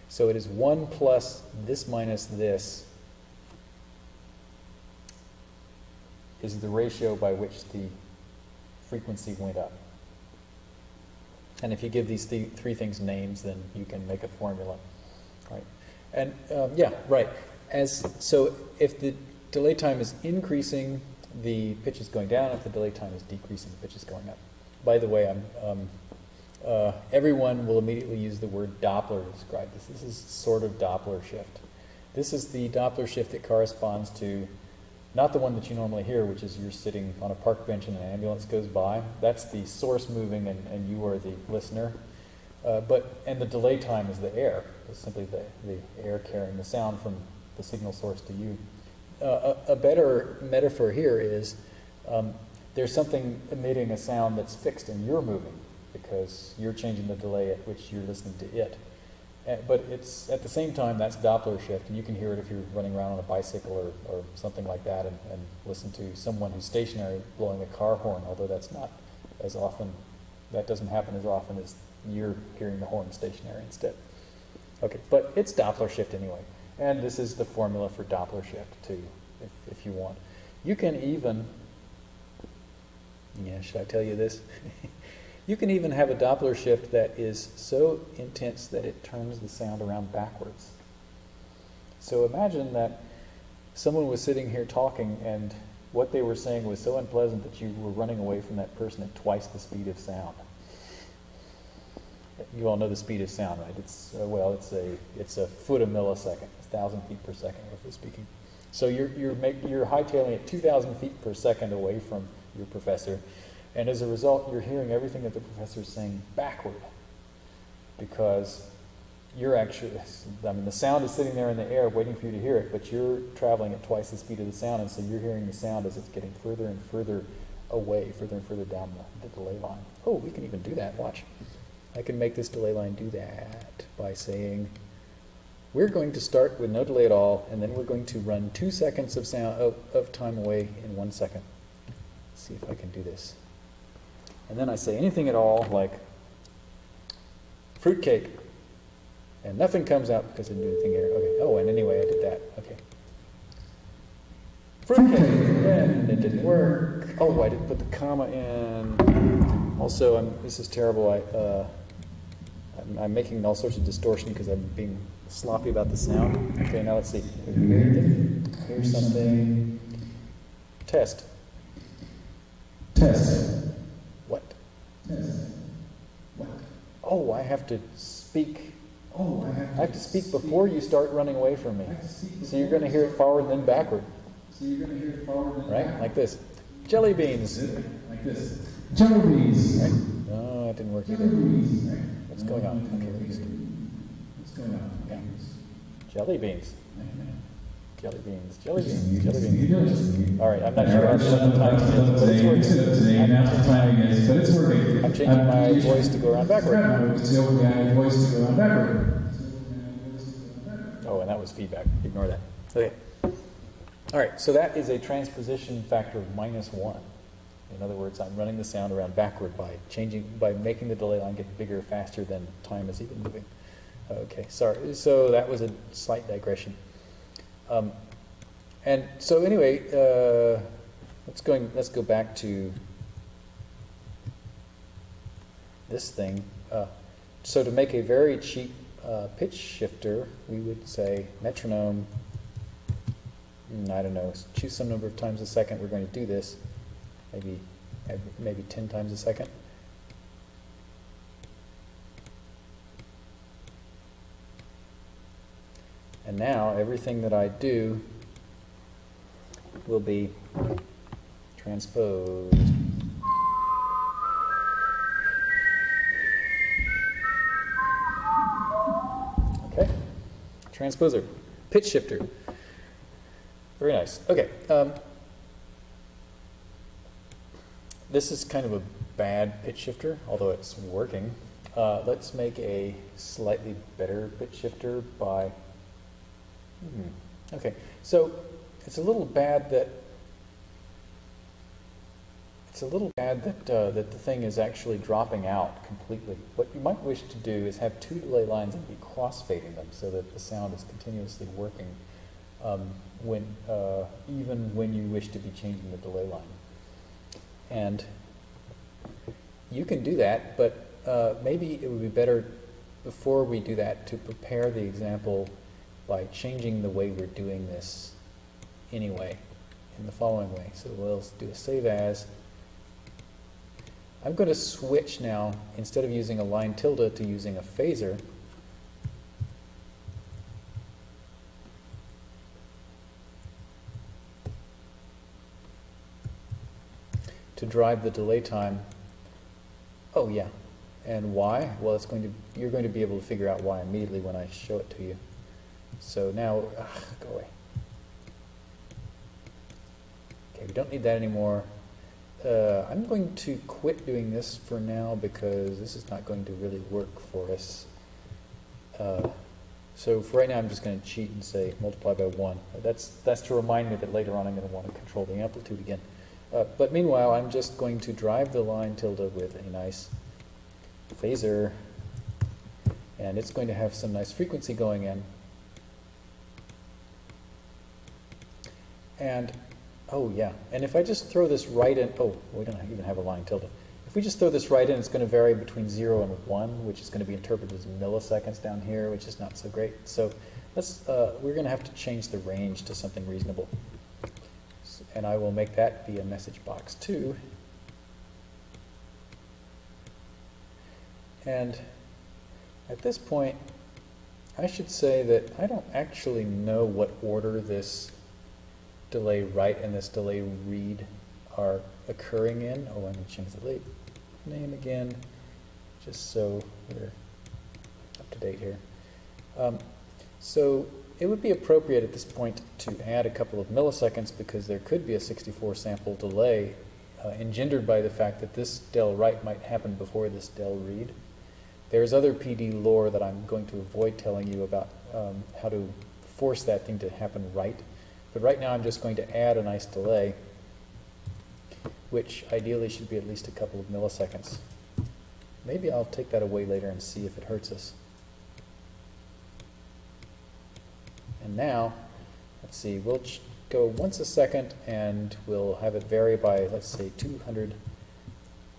So it is one plus this minus this is the ratio by which the frequency went up. And if you give these th- three things names, then you can make a formula, right? And um, yeah, right. As so, if the delay time is increasing, the pitch is going down. If the delay time is decreasing, the pitch is going up. By the way, I'm, um, uh, everyone will immediately use the word Doppler to describe this. This is sort of Doppler shift. This is the Doppler shift that corresponds to not the one that you normally hear, which is you're sitting on a park bench and an ambulance goes by. That's the source moving and, and you are the listener. Uh, but and the delay time is the air. It's simply the, the air carrying the sound from the signal source to you. Uh, a, a better metaphor here is um, there's something emitting a sound that's fixed and you're moving because you're changing the delay at which you're listening to it. Uh, but it's at the same time that's Doppler shift, and you can hear it if you're running around on a bicycle or, or something like that, and, and listen to someone who's stationary blowing a car horn. Although that's not as often, that doesn't happen as often as you're hearing the horn stationary instead. Okay, but it's Doppler shift anyway, and this is the formula for Doppler shift too, if, if you want. You can even, yeah, should I tell you this? You can even have a Doppler shift that is so intense that it turns the sound around backwards. So imagine that someone was sitting here talking and what they were saying was so unpleasant that you were running away from that person at twice the speed of sound. You all know the speed of sound, right? It's uh, well, it's a it's a foot a millisecond, a thousand feet per second, roughly speaking. So you're you're make, you're hightailing at two thousand feet per second away from your professor, and as a result, you're hearing everything that the professor is saying backward because you're actually, I mean, the sound is sitting there in the air waiting for you to hear it, but you're traveling at twice the speed of the sound, and so you're hearing the sound as it's getting further and further away, further and further down the, the delay line. Oh, we can even do that. Watch. I can make this delay line do that by saying, we're going to start with no delay at all, and then we're going to run two seconds of sound of, of time away in one second. Let's see if I can do this. And then I say anything at all like fruitcake. And nothing comes out because I didn't do anything here. Okay. Oh, and anyway, I did that. Okay. Fruitcake. And it didn't work. Oh, I didn't put the comma in. Also, I'm, this is terrible. I, uh, I'm, I'm making all sorts of distortion because I'm being sloppy about the sound. Okay, now let's see. Here's something. Test. Test. What? Test. What? Oh, I have to speak. Oh, I have I have to speak before you start running away from me. I have to speak So you're going to hear it forward and then backward, So you're going to hear it forward and right? Like this. Jelly beans. Like this. Jelly beans. Right? No, it didn't work Jelly either. beans. Right? What's going on? Okay. What's going on? Yeah. Jelly beans. Jelly beans. Jelly beans. Jelly beans. All right, I'm not sure how to the time is, but it's today, working. today, and after timing is, but it's working. I'm changing my voice to go around backward. My voice to go around backward. Oh, and that was feedback. Ignore that. Okay. All right, so that is a transposition factor of minus one. In other words, I'm running the sound around backward by changing, by making the delay line get bigger faster than time is even moving. Okay, sorry. So that was a slight digression. Um, and so anyway, uh, let's going. Let's go back to this thing. Uh, so to make a very cheap uh, pitch shifter, we would say metronome. mm, I don't know. Choose some number of times a second. We're going to do this. Maybe, maybe ten times a second. And now everything that I do will be transposed. Okay, transposer, pitch shifter. Very nice. Okay, um, this is kind of a bad pitch shifter, although it's working. Uh, let's make a slightly better pitch shifter by. Hmm, okay, so it's a little bad that it's a little bad that, uh, that the thing is actually dropping out completely. What you might wish to do is have two delay lines and be crossfading them so that the sound is continuously working um, when, uh, even when you wish to be changing the delay line. And you can do that, but uh, maybe it would be better before we do that to prepare the example by changing the way we're doing this anyway in the following way. So we'll do a save as. I'm going to switch now, instead of using a line tilde, to using a phasor. to drive the delay time. Oh yeah, and why? Well, it's going to you're going to be able to figure out why immediately when I show it to you. So now, ugh, go away. Okay, we don't need that anymore. Uh, I'm going to quit doing this for now because this is not going to really work for us. Uh, so for right now, I'm just going to cheat and say multiply by 1. That's, that's to remind me that later on I'm going to want to control the amplitude again. Uh, but meanwhile, I'm just going to drive the line tilde with a nice phasor, and it's going to have some nice frequency going in. And, oh yeah, and if I just throw this right in, oh, we don't even have a line tilde. If we just throw this right in, it's going to vary between 0 and 1, which is going to be interpreted as milliseconds down here, which is not so great. So let's, uh, we're going to have to change the range to something reasonable. And I will make that be a message box too. And at this point, I should say that I don't actually know what order this delay write and this delay read are occurring in. Oh, I'm going to change the late name again, just so we're up to date here. Um, so it would be appropriate at this point to add a couple of milliseconds because there could be a 64 sample delay uh, engendered by the fact that this del write might happen before this del read. There's other PD lore that I'm going to avoid telling you about um, how to force that thing to happen right. But right now I'm just going to add a nice delay, which ideally should be at least a couple of milliseconds. Maybe I'll take that away later and see if it hurts us. And now, let's see, we'll go once a second and we'll have it vary by, let's say, 200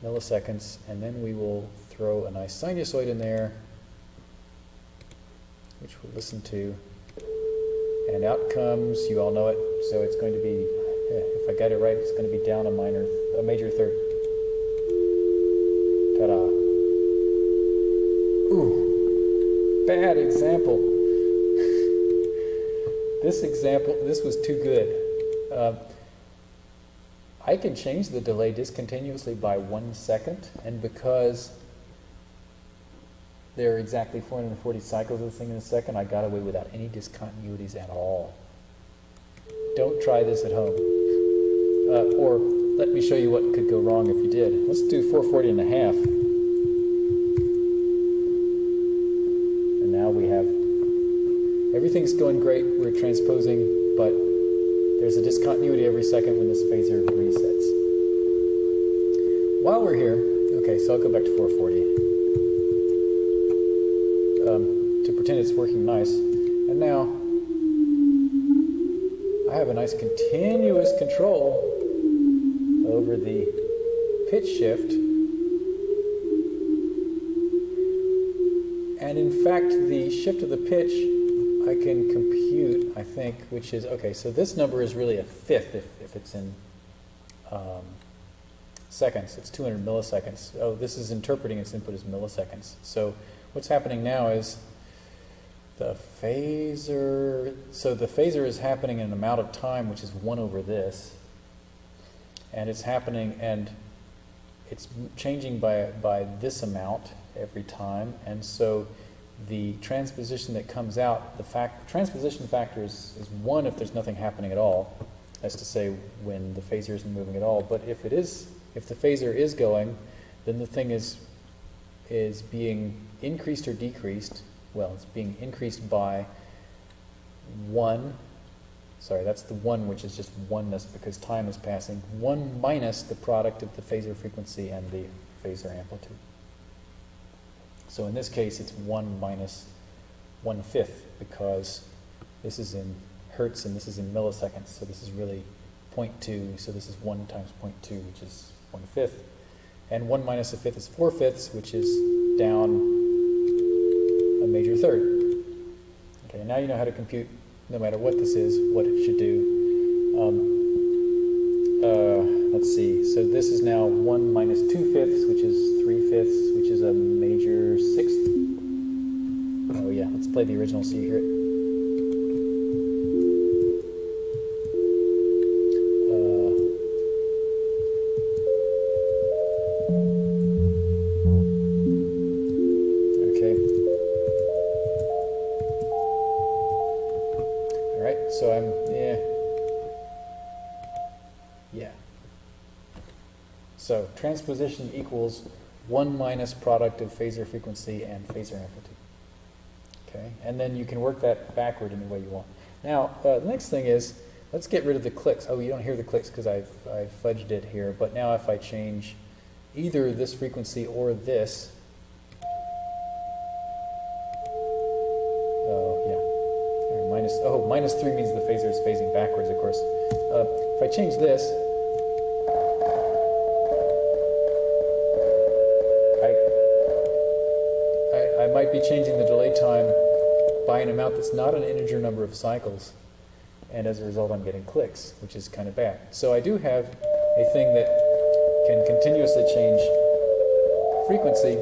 milliseconds, and then we will throw a nice sinusoid in there, which we'll listen to. And out comes, you all know it, so it's going to be, eh, if I got it right, it's going to be down a minor, a major third. Ta-da. Ooh, bad example. this example, this was too good. Uh, I can change the delay discontinuously by one second, and because there are exactly 440 cycles of this thing in a second. I got away without any discontinuities at all. Don't try this at home. Uh, or let me show you what could go wrong if you did. Let's do 440 and a half. And now we have, everything's going great. We're transposing, but there's a discontinuity every second when this phasor resets. While we're here, okay, so I'll go back to 440 um, to pretend it's working nice. And now I have a nice continuous control over the pitch shift. And in fact, the shift of the pitch I can compute, I think, which is, okay, so this number is really a fifth if, if it's in um, seconds. It's 200 milliseconds. Oh, this is interpreting its input as milliseconds. So what's happening now is the phasor, so the phasor is happening in an amount of time which is 1 over this, and it's happening, and it's changing by, by this amount every time, and so the transposition that comes out, the fact, transposition factor is, is 1 if there's nothing happening at all, that's to say when the phasor isn't moving at all, but if it is, if the phasor is going, then the thing is, is being increased or decreased, well, it's being increased by one sorry, that's the 1 which is just oneness because time is passing. 1 minus the product of the phasor frequency and the phasor amplitude. So in this case, it's 1 minus 1 fifth because this is in hertz and this is in milliseconds. So this is really 0.2. So this is 1 times 0.2, which is 1 fifth. And 1 minus a fifth is 4 fifths, which is down a major third. Okay, now you know how to compute, no matter what this is, what it should do. Um, uh, let's see. So this is now 1 minus 2 fifths, which is 3 fifths, which is a major sixth. Oh yeah, let's play the original so you hear. Transposition equals 1 minus product of phasor frequency and phasor amplitude. Okay, and then you can work that backward any way you want. Now, uh, the next thing is, let's get rid of the clicks. Oh, you don't hear the clicks because I've, I've fudged it here, but now if I change either this frequency or this, cycles, and as a result, I'm getting clicks, which is kind of bad. So I do have a thing that can continuously change frequency.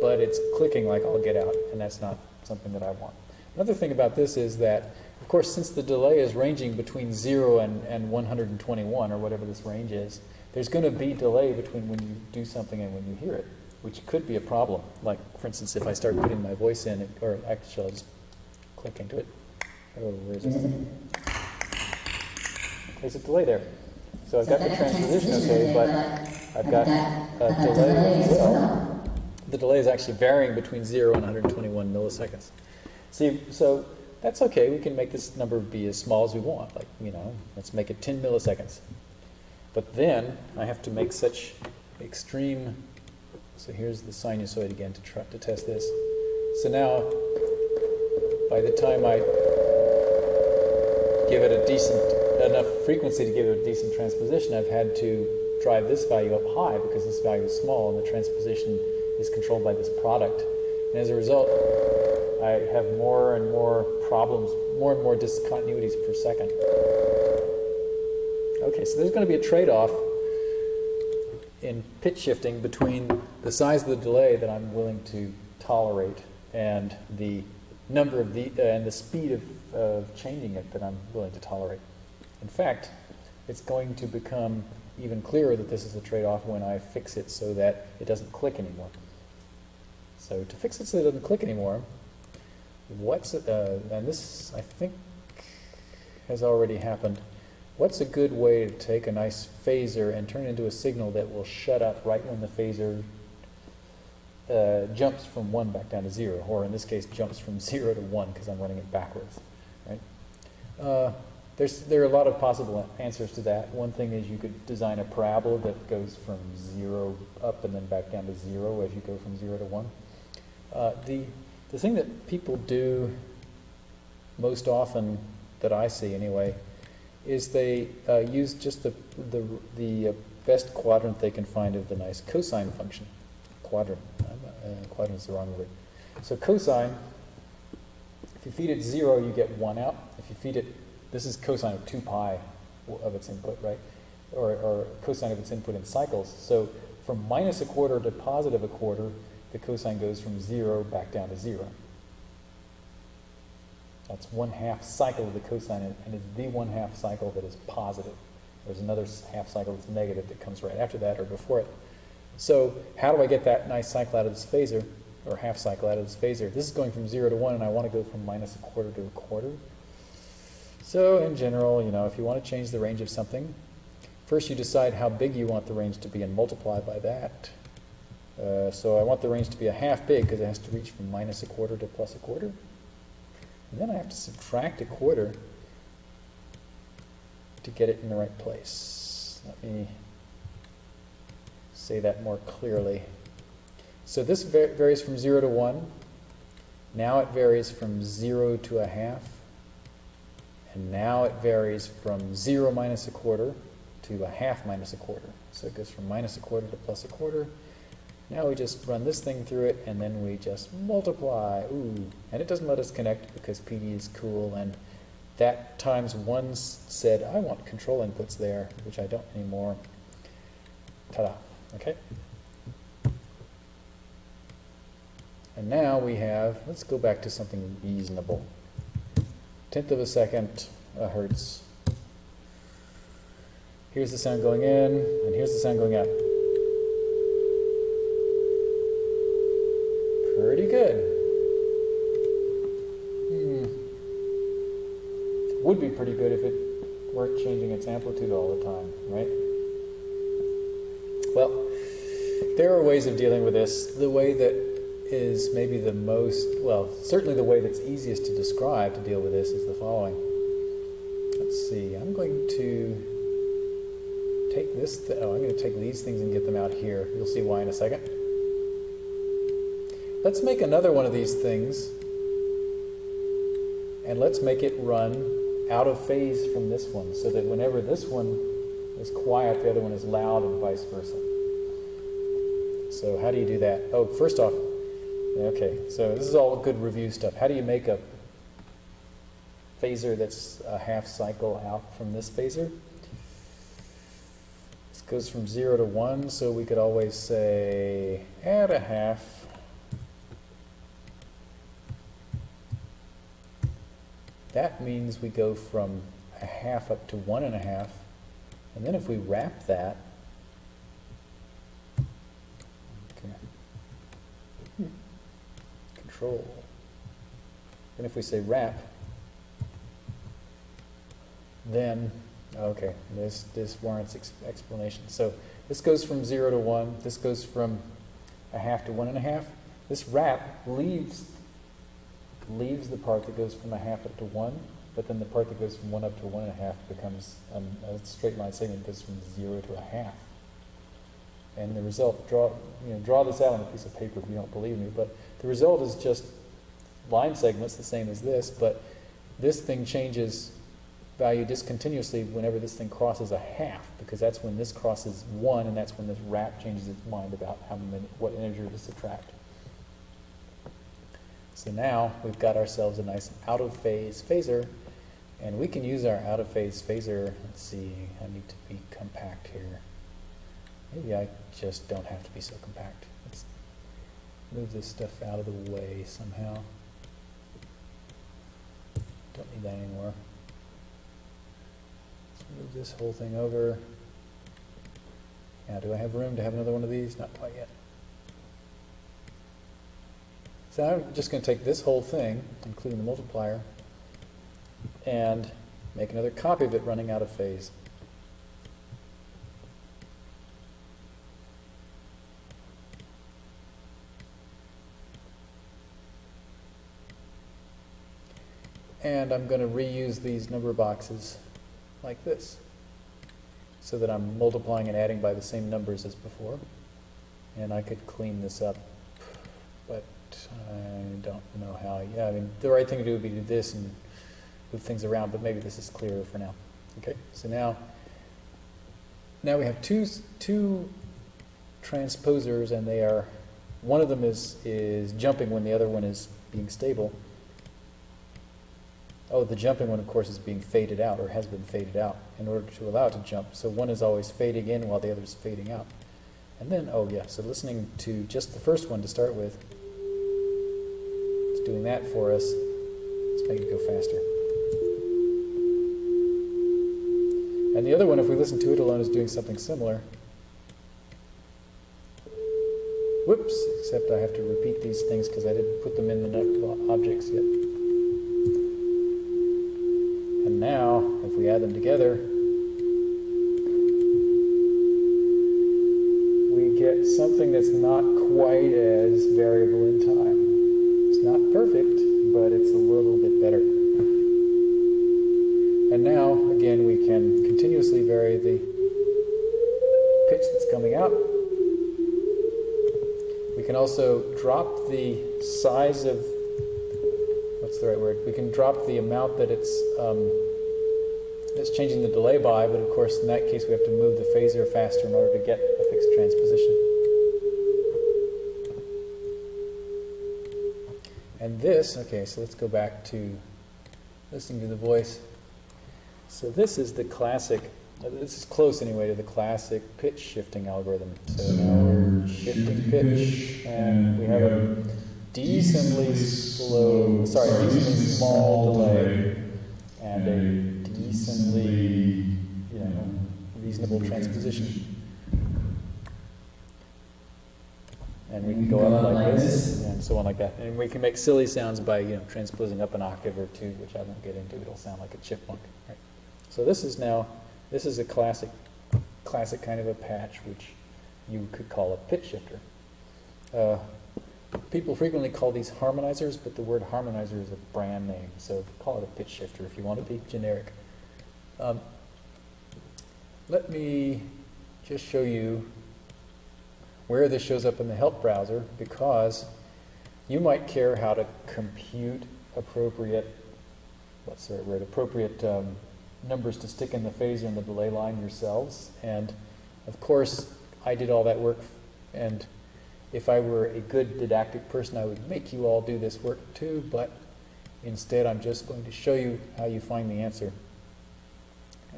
But it's clicking like I'll get out, and that's not something that I want. Another thing about this is that, of course, since the delay is ranging between 0 and, and 121, or whatever this range is, there's going to be delay between when you do something and when you hear it, which could be a problem. Like, for instance, if I start putting my voice in, it, or actually, I'll just click into it. Oh, where is it? There's a delay there. So I've got the transposition okay, but I've got a delay as well. The delay is actually varying between 0 and 121 milliseconds. See, so that's okay. We can make this number be as small as we want. Like, you know, let's make it 10 milliseconds. But then I have to make such extreme. So here's the sinusoid again to try to test this. So now, by the time I give it a decent enough frequency to give it a decent transposition, I've had to drive this value up high because this value is small and the transposition is controlled by this product. And as a result, I have more and more problems, more and more discontinuities per second. Okay, so there's going to be a trade-off in pitch shifting between the size of the delay that I'm willing to tolerate and the number of the uh, and the speed of, of changing it that I'm willing to tolerate. In fact, it's going to become even clearer that this is a trade-off when I fix it so that it doesn't click anymore. So to fix it so it doesn't click anymore, what's uh, and this I think has already happened. What's a good way to take a nice phasor and turn it into a signal that will shut up right when the phasor uh, jumps from 1 back down to 0, or in this case jumps from 0 to 1 because I'm running it backwards. Right? Uh, there's, there are a lot of possible answers to that. One thing is you could design a parabola that goes from 0 up and then back down to 0 as you go from 0 to 1. Uh, the, the thing that people do most often, that I see anyway, is they uh, use just the, the, the uh, best quadrant they can find of the nice cosine function. Quadrant. Uh, quadrant is the wrong word. So cosine, if you feed it 0, you get 1 out. If you feed it, this is cosine of 2 pi of its input, right? Or, or cosine of its input in cycles. So from minus a quarter to positive a quarter, the cosine goes from 0 back down to 0. That's one half cycle of the cosine, and it's the one half cycle that is positive. There's another half cycle that's negative that comes right after that or before it. So how do I get that nice cycle out of this phasor, or half cycle out of this phasor? This is going from 0 to 1, and I want to go from minus a quarter to a quarter. So in general, you know, if you want to change the range of something, first you decide how big you want the range to be and multiply by that. Uh, so I want the range to be a half big because it has to reach from minus a quarter to plus a quarter. And then I have to subtract a quarter to get it in the right place. Let me say that more clearly. So this va varies from 0 to 1. Now it varies from 0 to a half. And now it varies from 0 minus a quarter to a half minus a quarter. So it goes from minus a quarter to plus a quarter. Now we just run this thing through it, and then we just multiply. Ooh, and it doesn't let us connect because PD is cool, and that times one said, I want control inputs there, which I don't anymore. Ta-da, okay? And now we have, let's go back to something reasonable. Tenth of a second, a hertz. Here's the sound going in, and here's the sound going out. Pretty good. Hmm. Would be pretty good if it weren't changing its amplitude all the time, right? Well, there are ways of dealing with this. The way that is maybe the most, well, certainly the way that's easiest to describe to deal with this is the following. Let's see, I'm going to take this, th oh, I'm going to take these things and get them out here. You'll see why in a second. Let's make another one of these things, and let's make it run out of phase from this one, so that whenever this one is quiet, the other one is loud, and vice versa. So how do you do that? Oh, first off, okay, so this is all good review stuff. How do you make a phasor that's a half cycle out from this phasor? This goes from 0 to 1, so we could always say add a half That means we go from a half up to one and a half. And then if we wrap that, okay, control. And if we say wrap, then, okay, this, this warrants ex explanation. So this goes from zero to one, this goes from a half to one and a half. This wrap leaves leaves the part that goes from a half up to one, but then the part that goes from one up to one and a half becomes um, a straight line segment that goes from zero to a half. And the result, draw, you know, draw this out on a piece of paper if you don't believe me, but the result is just line segments the same as this, but this thing changes value discontinuously whenever this thing crosses a half, because that's when this crosses one, and that's when this wrap changes its mind about how many, what integer to subtract. So now we've got ourselves a nice out of phase phasor and we can use our out of phase phasor. Let's see, I need to be compact here. Maybe I just don't have to be so compact. Let's move this stuff out of the way somehow. Don't need that anymore. Let's move this whole thing over. Now, do I have room to have another one of these? Not quite yet. So I'm just going to take this whole thing, including the multiplier, and make another copy of it running out of phase. And I'm going to reuse these number boxes like this so that I'm multiplying and adding by the same numbers as before. And I could clean this up, I don't know how. Yeah, I mean, the right thing to do would be to do this and move things around, but maybe this is clearer for now. Okay, so now, now we have two, two transposers, and they are, one of them is, is jumping when the other one is being stable. Oh, the jumping one, of course, is being faded out, or has been faded out, in order to allow it to jump. So one is always fading in while the other is fading out. And then, oh yeah, so listening to just the first one to start with, doing that for us. Let's make it go faster. And the other one, if we listen to it alone, is doing something similar. Whoops, except I have to repeat these things because I didn't put them in the objects yet. And now, if we add them together, we get something that's not quite as variable in time. Perfect, but it's a little bit better. And now, again, we can continuously vary the pitch that's coming out. We can also drop the size of, what's the right word? We can drop the amount that it's, um, it's changing the delay by, but of course in that case we have to move the phasor faster in order to get a fixed transposition. And this, okay, so let's go back to listening to the voice. So this is the classic, uh, this is close anyway to the classic pitch shifting algorithm. So now we're shifting pitch, and we have a decently slow, sorry, decently small delay, and a decently, you know, reasonable transposition. And we can go up like this, and so on like that. And we can make silly sounds by, you know, transposing up an octave or two, which I won't get into. It'll sound like a chipmunk. Right? So this is now, this is a classic, classic kind of a patch, which you could call a pitch shifter. Uh, people frequently call these harmonizers, but the word harmonizer is a brand name, so call it a pitch shifter if you want to be generic. Um, let me just show you where this shows up in the help browser because you might care how to compute appropriate, what's the right word, appropriate um, numbers to stick in the phasor and the delay line yourselves. And of course, I did all that work and if I were a good didactic person, I would make you all do this work too, but instead I'm just going to show you how you find the answer.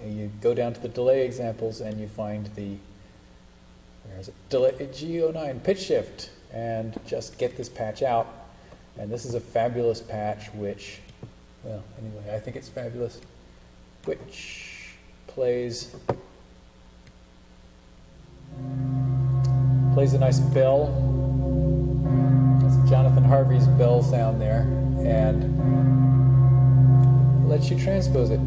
You go down to the delay examples and you find the it? Delay, G09 pitch shift and just get this patch out. And this is a fabulous patch which, well, anyway, I think it's fabulous, which plays plays a nice bell. That's Jonathan Harvey's bell sound there, and lets you transpose it.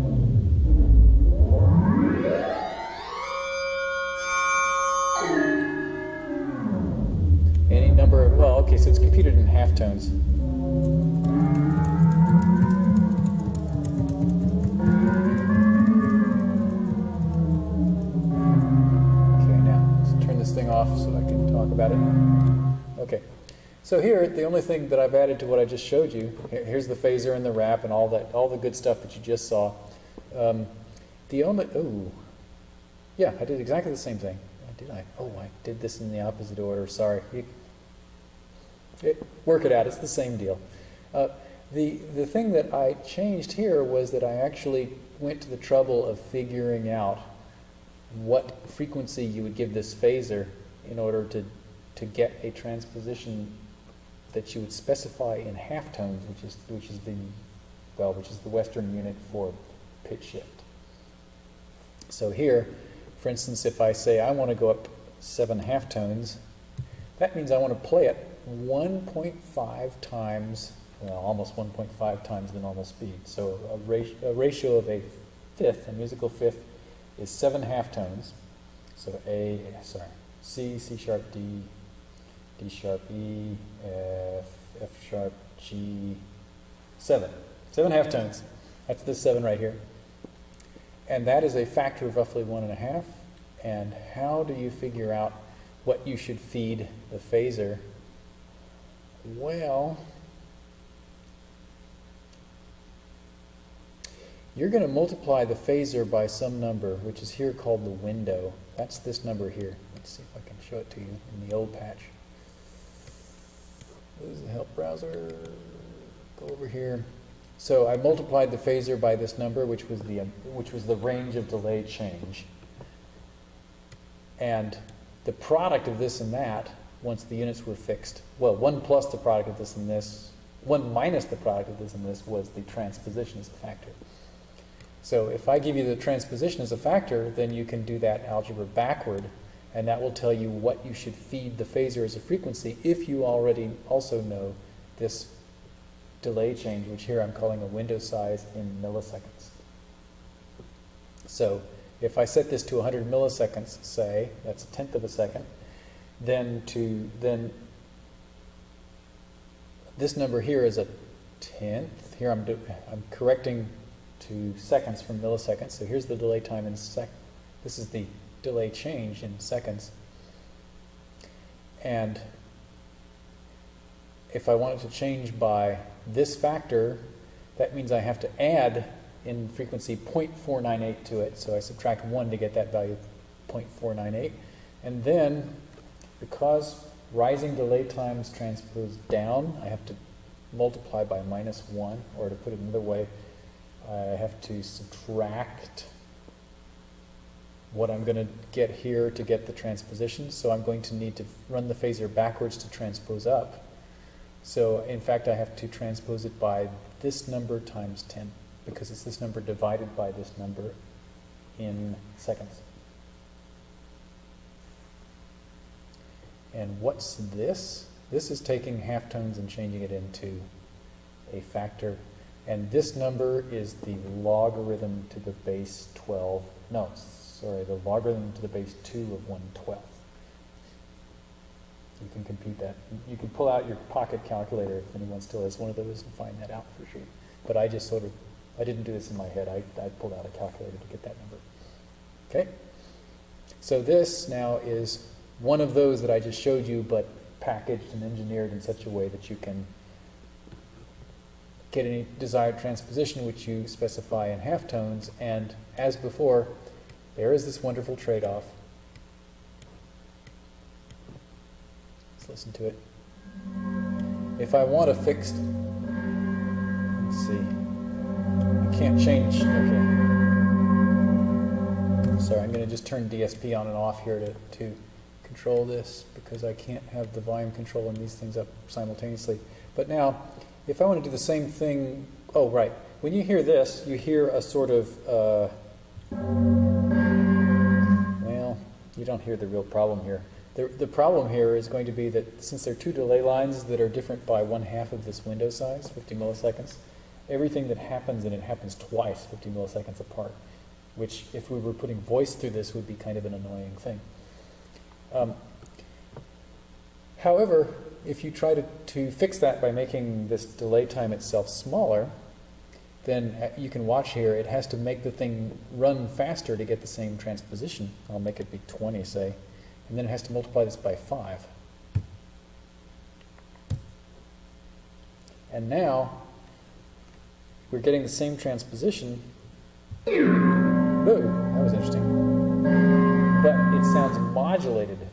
Any number of, well, okay, so it's computed in halftones. Okay, now let's turn this thing off so I can talk about it. Okay, so here the only thing that I've added to what I just showed you, here's the phasor and the wrap and all that, all the good stuff that you just saw. Um, the only, oh, yeah, I did exactly the same thing. Did I? Oh, I did this in the opposite order. Sorry. You, it, work it out. It's the same deal. Uh, the the thing that I changed here was that I actually went to the trouble of figuring out what frequency you would give this phasor in order to to get a transposition that you would specify in halftones, which is which is the well, which is the Western unit for pitch shift. So here, for instance, if I say I want to go up seven half tones, that means I want to play it 1.5 times, well, almost 1.5 times the normal speed. So a, ratio, a ratio of a fifth, a musical fifth, is seven halftones. So A, sorry, C, C sharp, D, D sharp, E, F, F sharp, G, seven. Seven halftones. That's the seven right here. And that is a factor of roughly one and a half. And how do you figure out what you should feed the phasor? Well, you're going to multiply the phasor by some number, which is here called the window. That's this number here. Let's see if I can show it to you in the old patch. What is the help browser? Go over here. So I multiplied the phasor by this number, which was the which was the range of delay change. And the product of this and that, once the units were fixed, well, one plus the product of this and this, one minus the product of this and this was the transposition as a factor. So if I give you the transposition as a factor, then you can do that algebra backward, and that will tell you what you should feed the phasor as a frequency if you already also know this delay change, which here I'm calling a window size in milliseconds. So if I set this to 100 milliseconds, say, that's a tenth of a second, then to then this number here is a tenth. Here I'm do, I'm correcting to seconds from milliseconds. So here's the delay time in sec. This is the delay change in seconds. And if I want it to change by this factor, that means I have to add in frequency 0.498 to it. So I subtract 1 to get that value 0.498. And then, because rising delay times transpose down, I have to multiply by minus 1, or to put it another way, I have to subtract what I'm going to get here to get the transposition. So I'm going to need to run the phasor backwards to transpose up. So in fact, I have to transpose it by this number times 10, because it's this number divided by this number in seconds. And what's this? This is taking halftones and changing it into a factor. And this number is the logarithm to the base 12. No, sorry, the logarithm to the base 2 of 1 12th. You can compute that. You can pull out your pocket calculator if anyone still has one of those and find that out for sure. But I just sort of, I didn't do this in my head. I, I pulled out a calculator to get that number. Okay? So this now is one of those that I just showed you, but packaged and engineered in such a way that you can get any desired transposition which you specify in halftones. And as before, there is this wonderful trade-off. Let's listen to it. If I want a fixed, let's see, I can't change, okay. Sorry, I'm going to just turn DSP on and off here to, to control this because I can't have the volume control and these things up simultaneously. But now, if I want to do the same thing, oh, right. When you hear this, you hear a sort of, uh, well, you don't hear the real problem here. The, the problem here is going to be that since there are two delay lines that are different by one half of this window size, 50 milliseconds, everything that happens and it happens twice, 50 milliseconds apart, which if we were putting voice through this would be kind of an annoying thing. Um, however, if you try to, to fix that by making this delay time itself smaller, then uh, you can watch here, it has to make the thing run faster to get the same transposition. I'll make it be 20, say, and then it has to multiply this by 5. And now, we're getting the same transposition. That was interesting. But it sounds modulated.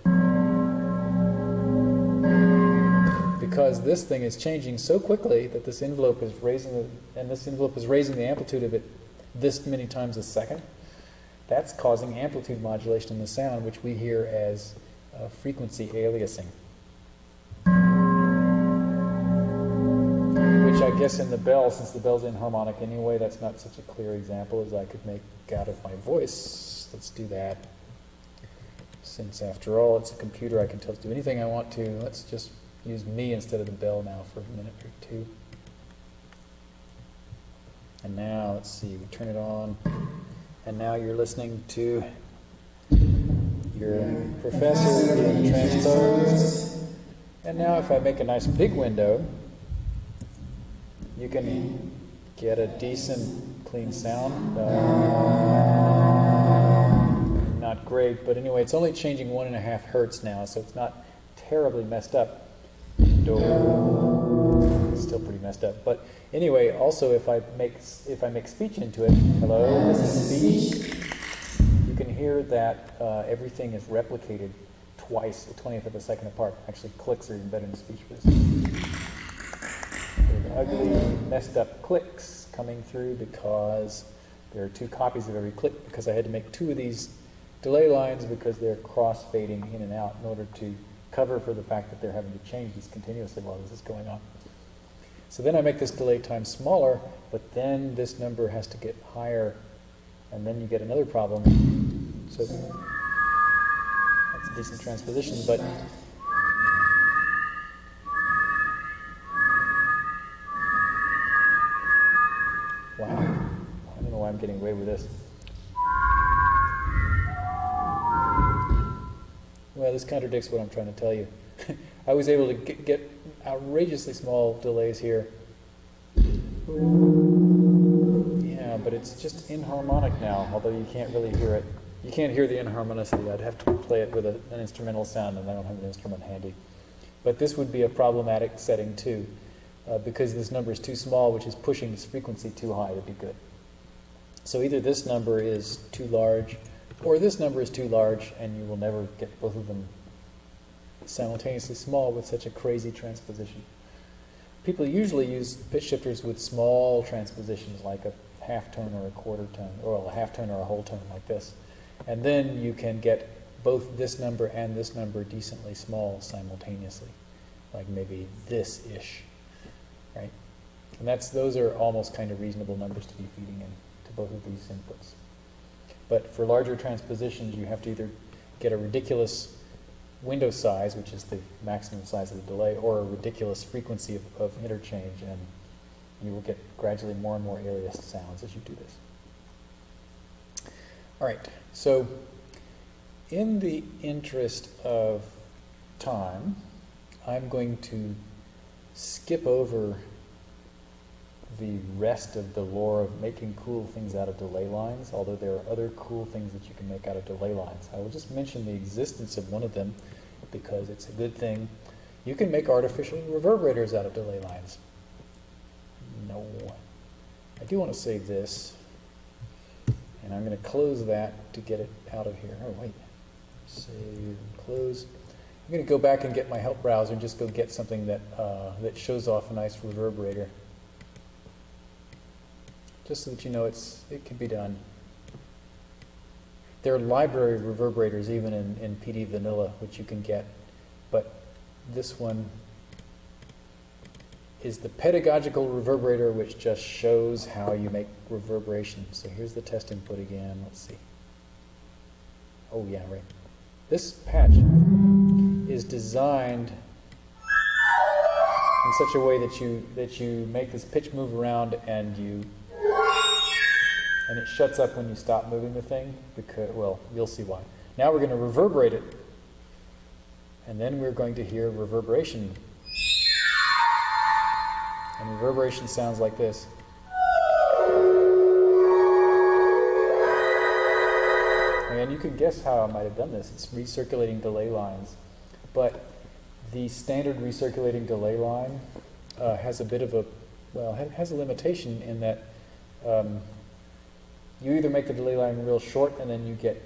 because this thing is changing so quickly that this envelope is raising the, and this envelope is raising the amplitude of it this many times a second. That's causing amplitude modulation in the sound, which we hear as uh, frequency aliasing. Which I guess in the bell, since the bell's inharmonic anyway, that's not such a clear example as I could make out of my voice. Let's do that. Since after all, it's a computer, I can tell it to do anything I want to. Let's just use me instead of the bell now for a minute or two. And now, let's see, we turn it on. And now you're listening to your professor being transposed. And now if I make a nice big window, you can get a decent clean sound. Uh, not great, but anyway, it's only changing one and a half hertz now, so it's not terribly messed up. Still pretty messed up. But anyway, also if I make if I make speech into it, hello, this is speech. You can hear that uh, everything is replicated twice, a twentieth of a second apart. Actually, clicks are even better than speech for this. ugly, messed up clicks coming through because there are two copies of every click because I had to make two of these delay lines because they're cross fading in and out in order to cover for the fact that they're having to change these continuously while this is going on. So then I make this delay time smaller, but then this number has to get higher, and then you get another problem. So that's a decent transposition, but wow, I don't know why I'm getting away with this. Well, this contradicts what I'm trying to tell you. I was able to get, get outrageously small delays here. Yeah, but it's just inharmonic now, although you can't really hear it. You can't hear the inharmonicity. I'd have to play it with a, an instrumental sound, and I don't have an instrument handy. But this would be a problematic setting too, uh, because this number is too small, which is pushing this frequency too high to be good. So either this number is too large, or this number is too large, and you will never get both of them simultaneously small with such a crazy transposition. People usually use pitch shifters with small transpositions, like a half tone or a quarter tone, or a half tone or a whole tone, like this. And then you can get both this number and this number decently small simultaneously, like maybe this-ish, right? And that's those are almost kind of reasonable numbers to be feeding in to both of these inputs. But for larger transpositions, you have to either get a ridiculous window size, which is the maximum size of the delay, or a ridiculous frequency of, of interchange, and you will get gradually more and more aliased sounds as you do this. All right, so in the interest of time, I'm going to skip over the rest of the lore of making cool things out of delay lines, although there are other cool things that you can make out of delay lines. I will just mention the existence of one of them because it's a good thing. You can make artificial reverberators out of delay lines. No. I do want to save this, and I'm going to close that to get it out of here. Oh, wait. Save, close. I'm going to go back and get my help browser and just go get something that, uh, that shows off a nice reverberator just so that you know it's, it can be done. There are library reverberators even in, in PD Vanilla, which you can get, but this one is the pedagogical reverberator, which just shows how you make reverberation. So here's the test input again. Let's see. Oh yeah, right. This patch is designed in such a way that you that you make this pitch move around and you and it shuts up when you stop moving the thing because, well, you'll see why. Now we're going to reverberate it, and then we're going to hear reverberation. And reverberation sounds like this. And you can guess how I might have done this. It's recirculating delay lines. But the standard recirculating delay line uh, has a bit of a, well, has a limitation in that um, you either make the delay line real short and then you get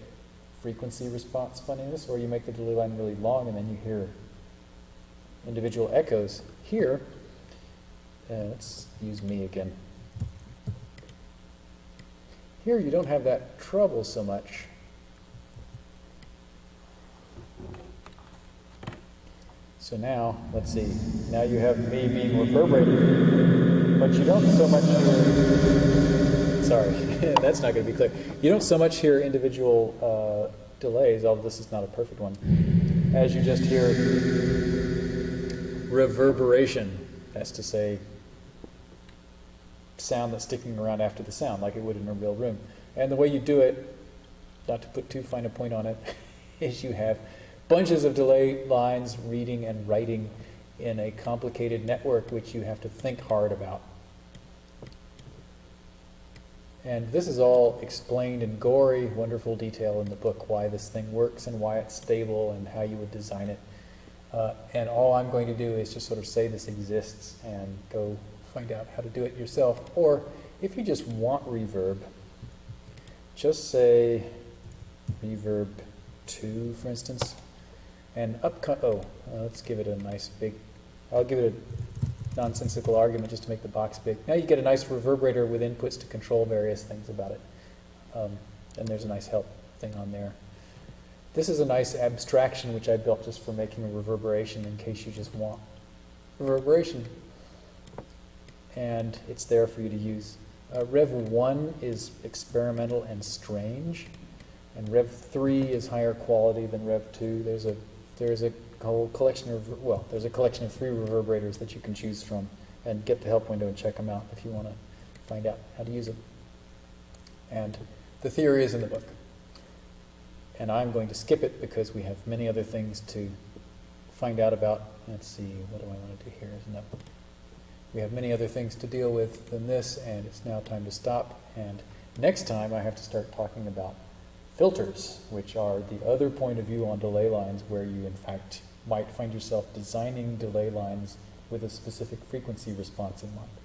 frequency response funniness, or you make the delay line really long and then you hear individual echoes. Here, uh, let's use me again. Here you don't have that trouble so much. So now, let's see, now you have me being reverberated, but you don't so much hear, sorry, that's not going to be clear. You don't so much hear individual uh, delays, although this is not a perfect one, as you just hear reverberation. That's to say, sound that's sticking around after the sound, like it would in a real room. And the way you do it, not to put too fine a point on it, is you have bunches of delay lines reading and writing in a complicated network which you have to think hard about. And this is all explained in gory, wonderful detail in the book, why this thing works and why it's stable and how you would design it. Uh, and all I'm going to do is just sort of say this exists and go find out how to do it yourself. Or if you just want reverb, just say reverb 2, for instance. And up, oh, uh, let's give it a nice big, I'll give it a nonsensical argument just to make the box big. Now you get a nice reverberator with inputs to control various things about it. Um, and there's a nice help thing on there. This is a nice abstraction which I built just for making a reverberation in case you just want reverberation. And it's there for you to use. Uh, Rev 1 is experimental and strange, and Rev 3 is higher quality than Rev 2. There's a there's a whole collection of, well, there's a collection of three reverberators that you can choose from and get the help window and check them out if you want to find out how to use them. And the theory is in the book. and I'm going to skip it because we have many other things to find out about. Let's see, what do I want to do here? No. We have many other things to deal with than this, and it's now time to stop. And next time, I have to start talking about filters, which are the other point of view on delay lines where you, in fact, might find yourself designing delay lines with a specific frequency response in mind.